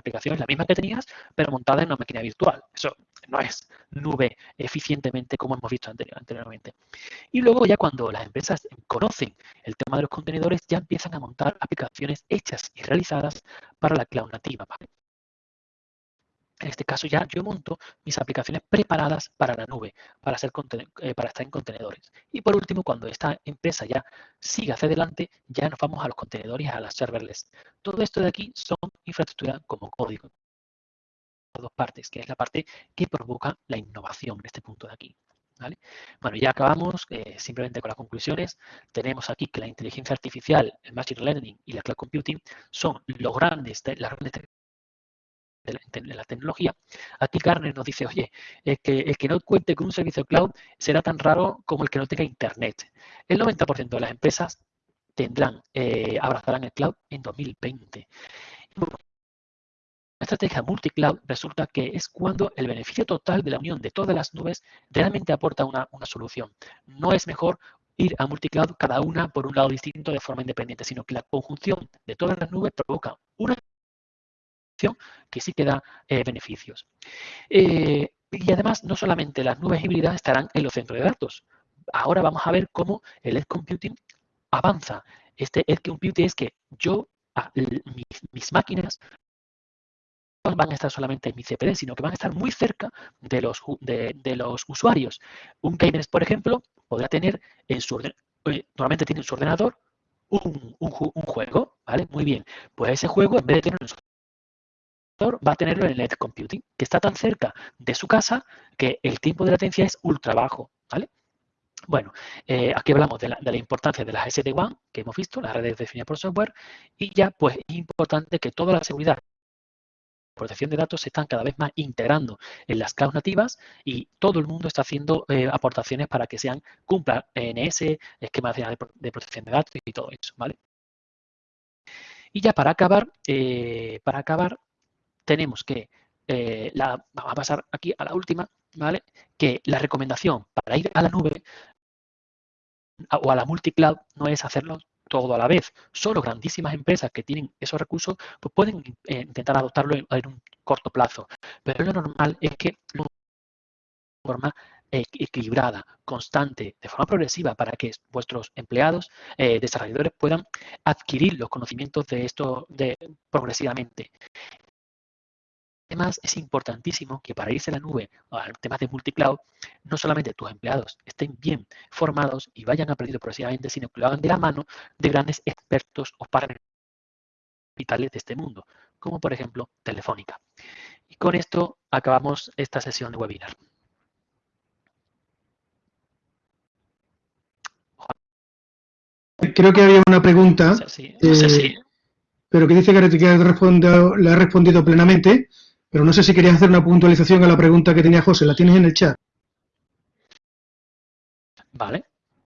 aplicación es la misma que tenías, pero montada en una máquina virtual. Eso no es nube eficientemente como hemos visto anteriormente. Y luego ya cuando las empresas conocen el tema de los contenedores, ya empiezan a montar aplicaciones hechas y realizadas para la cloud nativa. En este caso ya yo monto mis aplicaciones preparadas para la nube, para, eh, para estar en contenedores. Y por último, cuando esta empresa ya sigue hacia adelante, ya nos vamos a los contenedores, a las serverless. Todo esto de aquí son infraestructura como código. Dos partes, que es la parte que provoca la innovación en este punto de aquí. Bueno, ya acabamos eh, simplemente con las conclusiones. Tenemos aquí que la inteligencia artificial, el machine learning y la cloud computing son los grandes, las grandes de la, tecnología, aquí Garner nos dice, oye, el que, el que no cuente con un servicio cloud será tan raro como el que no tenga internet. El 90% de las empresas tendrán, eh, abrazarán el cloud en 2020. La estrategia multicloud resulta que es cuando el beneficio total de la unión de todas las nubes realmente aporta una, una solución. No es mejor ir a multicloud cada una por un lado distinto de forma independiente, sino que la conjunción de todas las nubes provoca una que sí que da eh, beneficios. Eh, y además, no solamente las nubes híbridas estarán en los centros de datos. Ahora vamos a ver cómo el edge computing avanza. Este edge computing es que yo, mis, máquinas, no van a estar solamente en mi CPD, sino que van a estar muy cerca de los, de, los usuarios. Un gamer, por ejemplo, podrá tener en su eh, normalmente tiene en su ordenador un, un, juego, ¿vale? Muy bien. Pues ese juego, en vez de tenerlo en su va a tenerlo en el edge computing, que está tan cerca de su casa que el tiempo de latencia es ultra bajo. ¿vale? Bueno, eh, aquí hablamos de la, importancia de las SD-WAN, que hemos visto, las redes definidas por software, y ya pues es importante que toda la seguridad protección de datos se están cada vez más integrando en las clouds nativas y todo el mundo está haciendo eh, aportaciones para que sean cumpla NS, esquema de, de protección de datos y todo eso, ¿vale? Y ya para acabar, eh, para acabar, tenemos que, eh, la, vamos a pasar aquí a la última, ¿vale? Que la recomendación para ir a la nube o a la multicloud no es hacerlo todo a la vez. Solo grandísimas empresas que tienen esos recursos pues pueden eh, intentar adoptarlo en, un corto plazo. Pero lo normal es que de forma equilibrada, constante, de forma progresiva, para que vuestros empleados, eh, desarrolladores puedan adquirir los conocimientos de esto progresivamente. Además, es importantísimo que para irse a la nube o a temas de multicloud, no solamente tus empleados estén bien formados y vayan aprendiendo progresivamente, sino que lo hagan de la mano de grandes expertos o partners vitales de este mundo, como por ejemplo Telefónica. Y con esto acabamos esta sesión de webinar. Creo que había una pregunta, eh, pero que dice que respondido, le ha respondido plenamente. Pero no sé si querías hacer una puntualización a la pregunta que tenía José. ¿La tienes en el chat? Vale.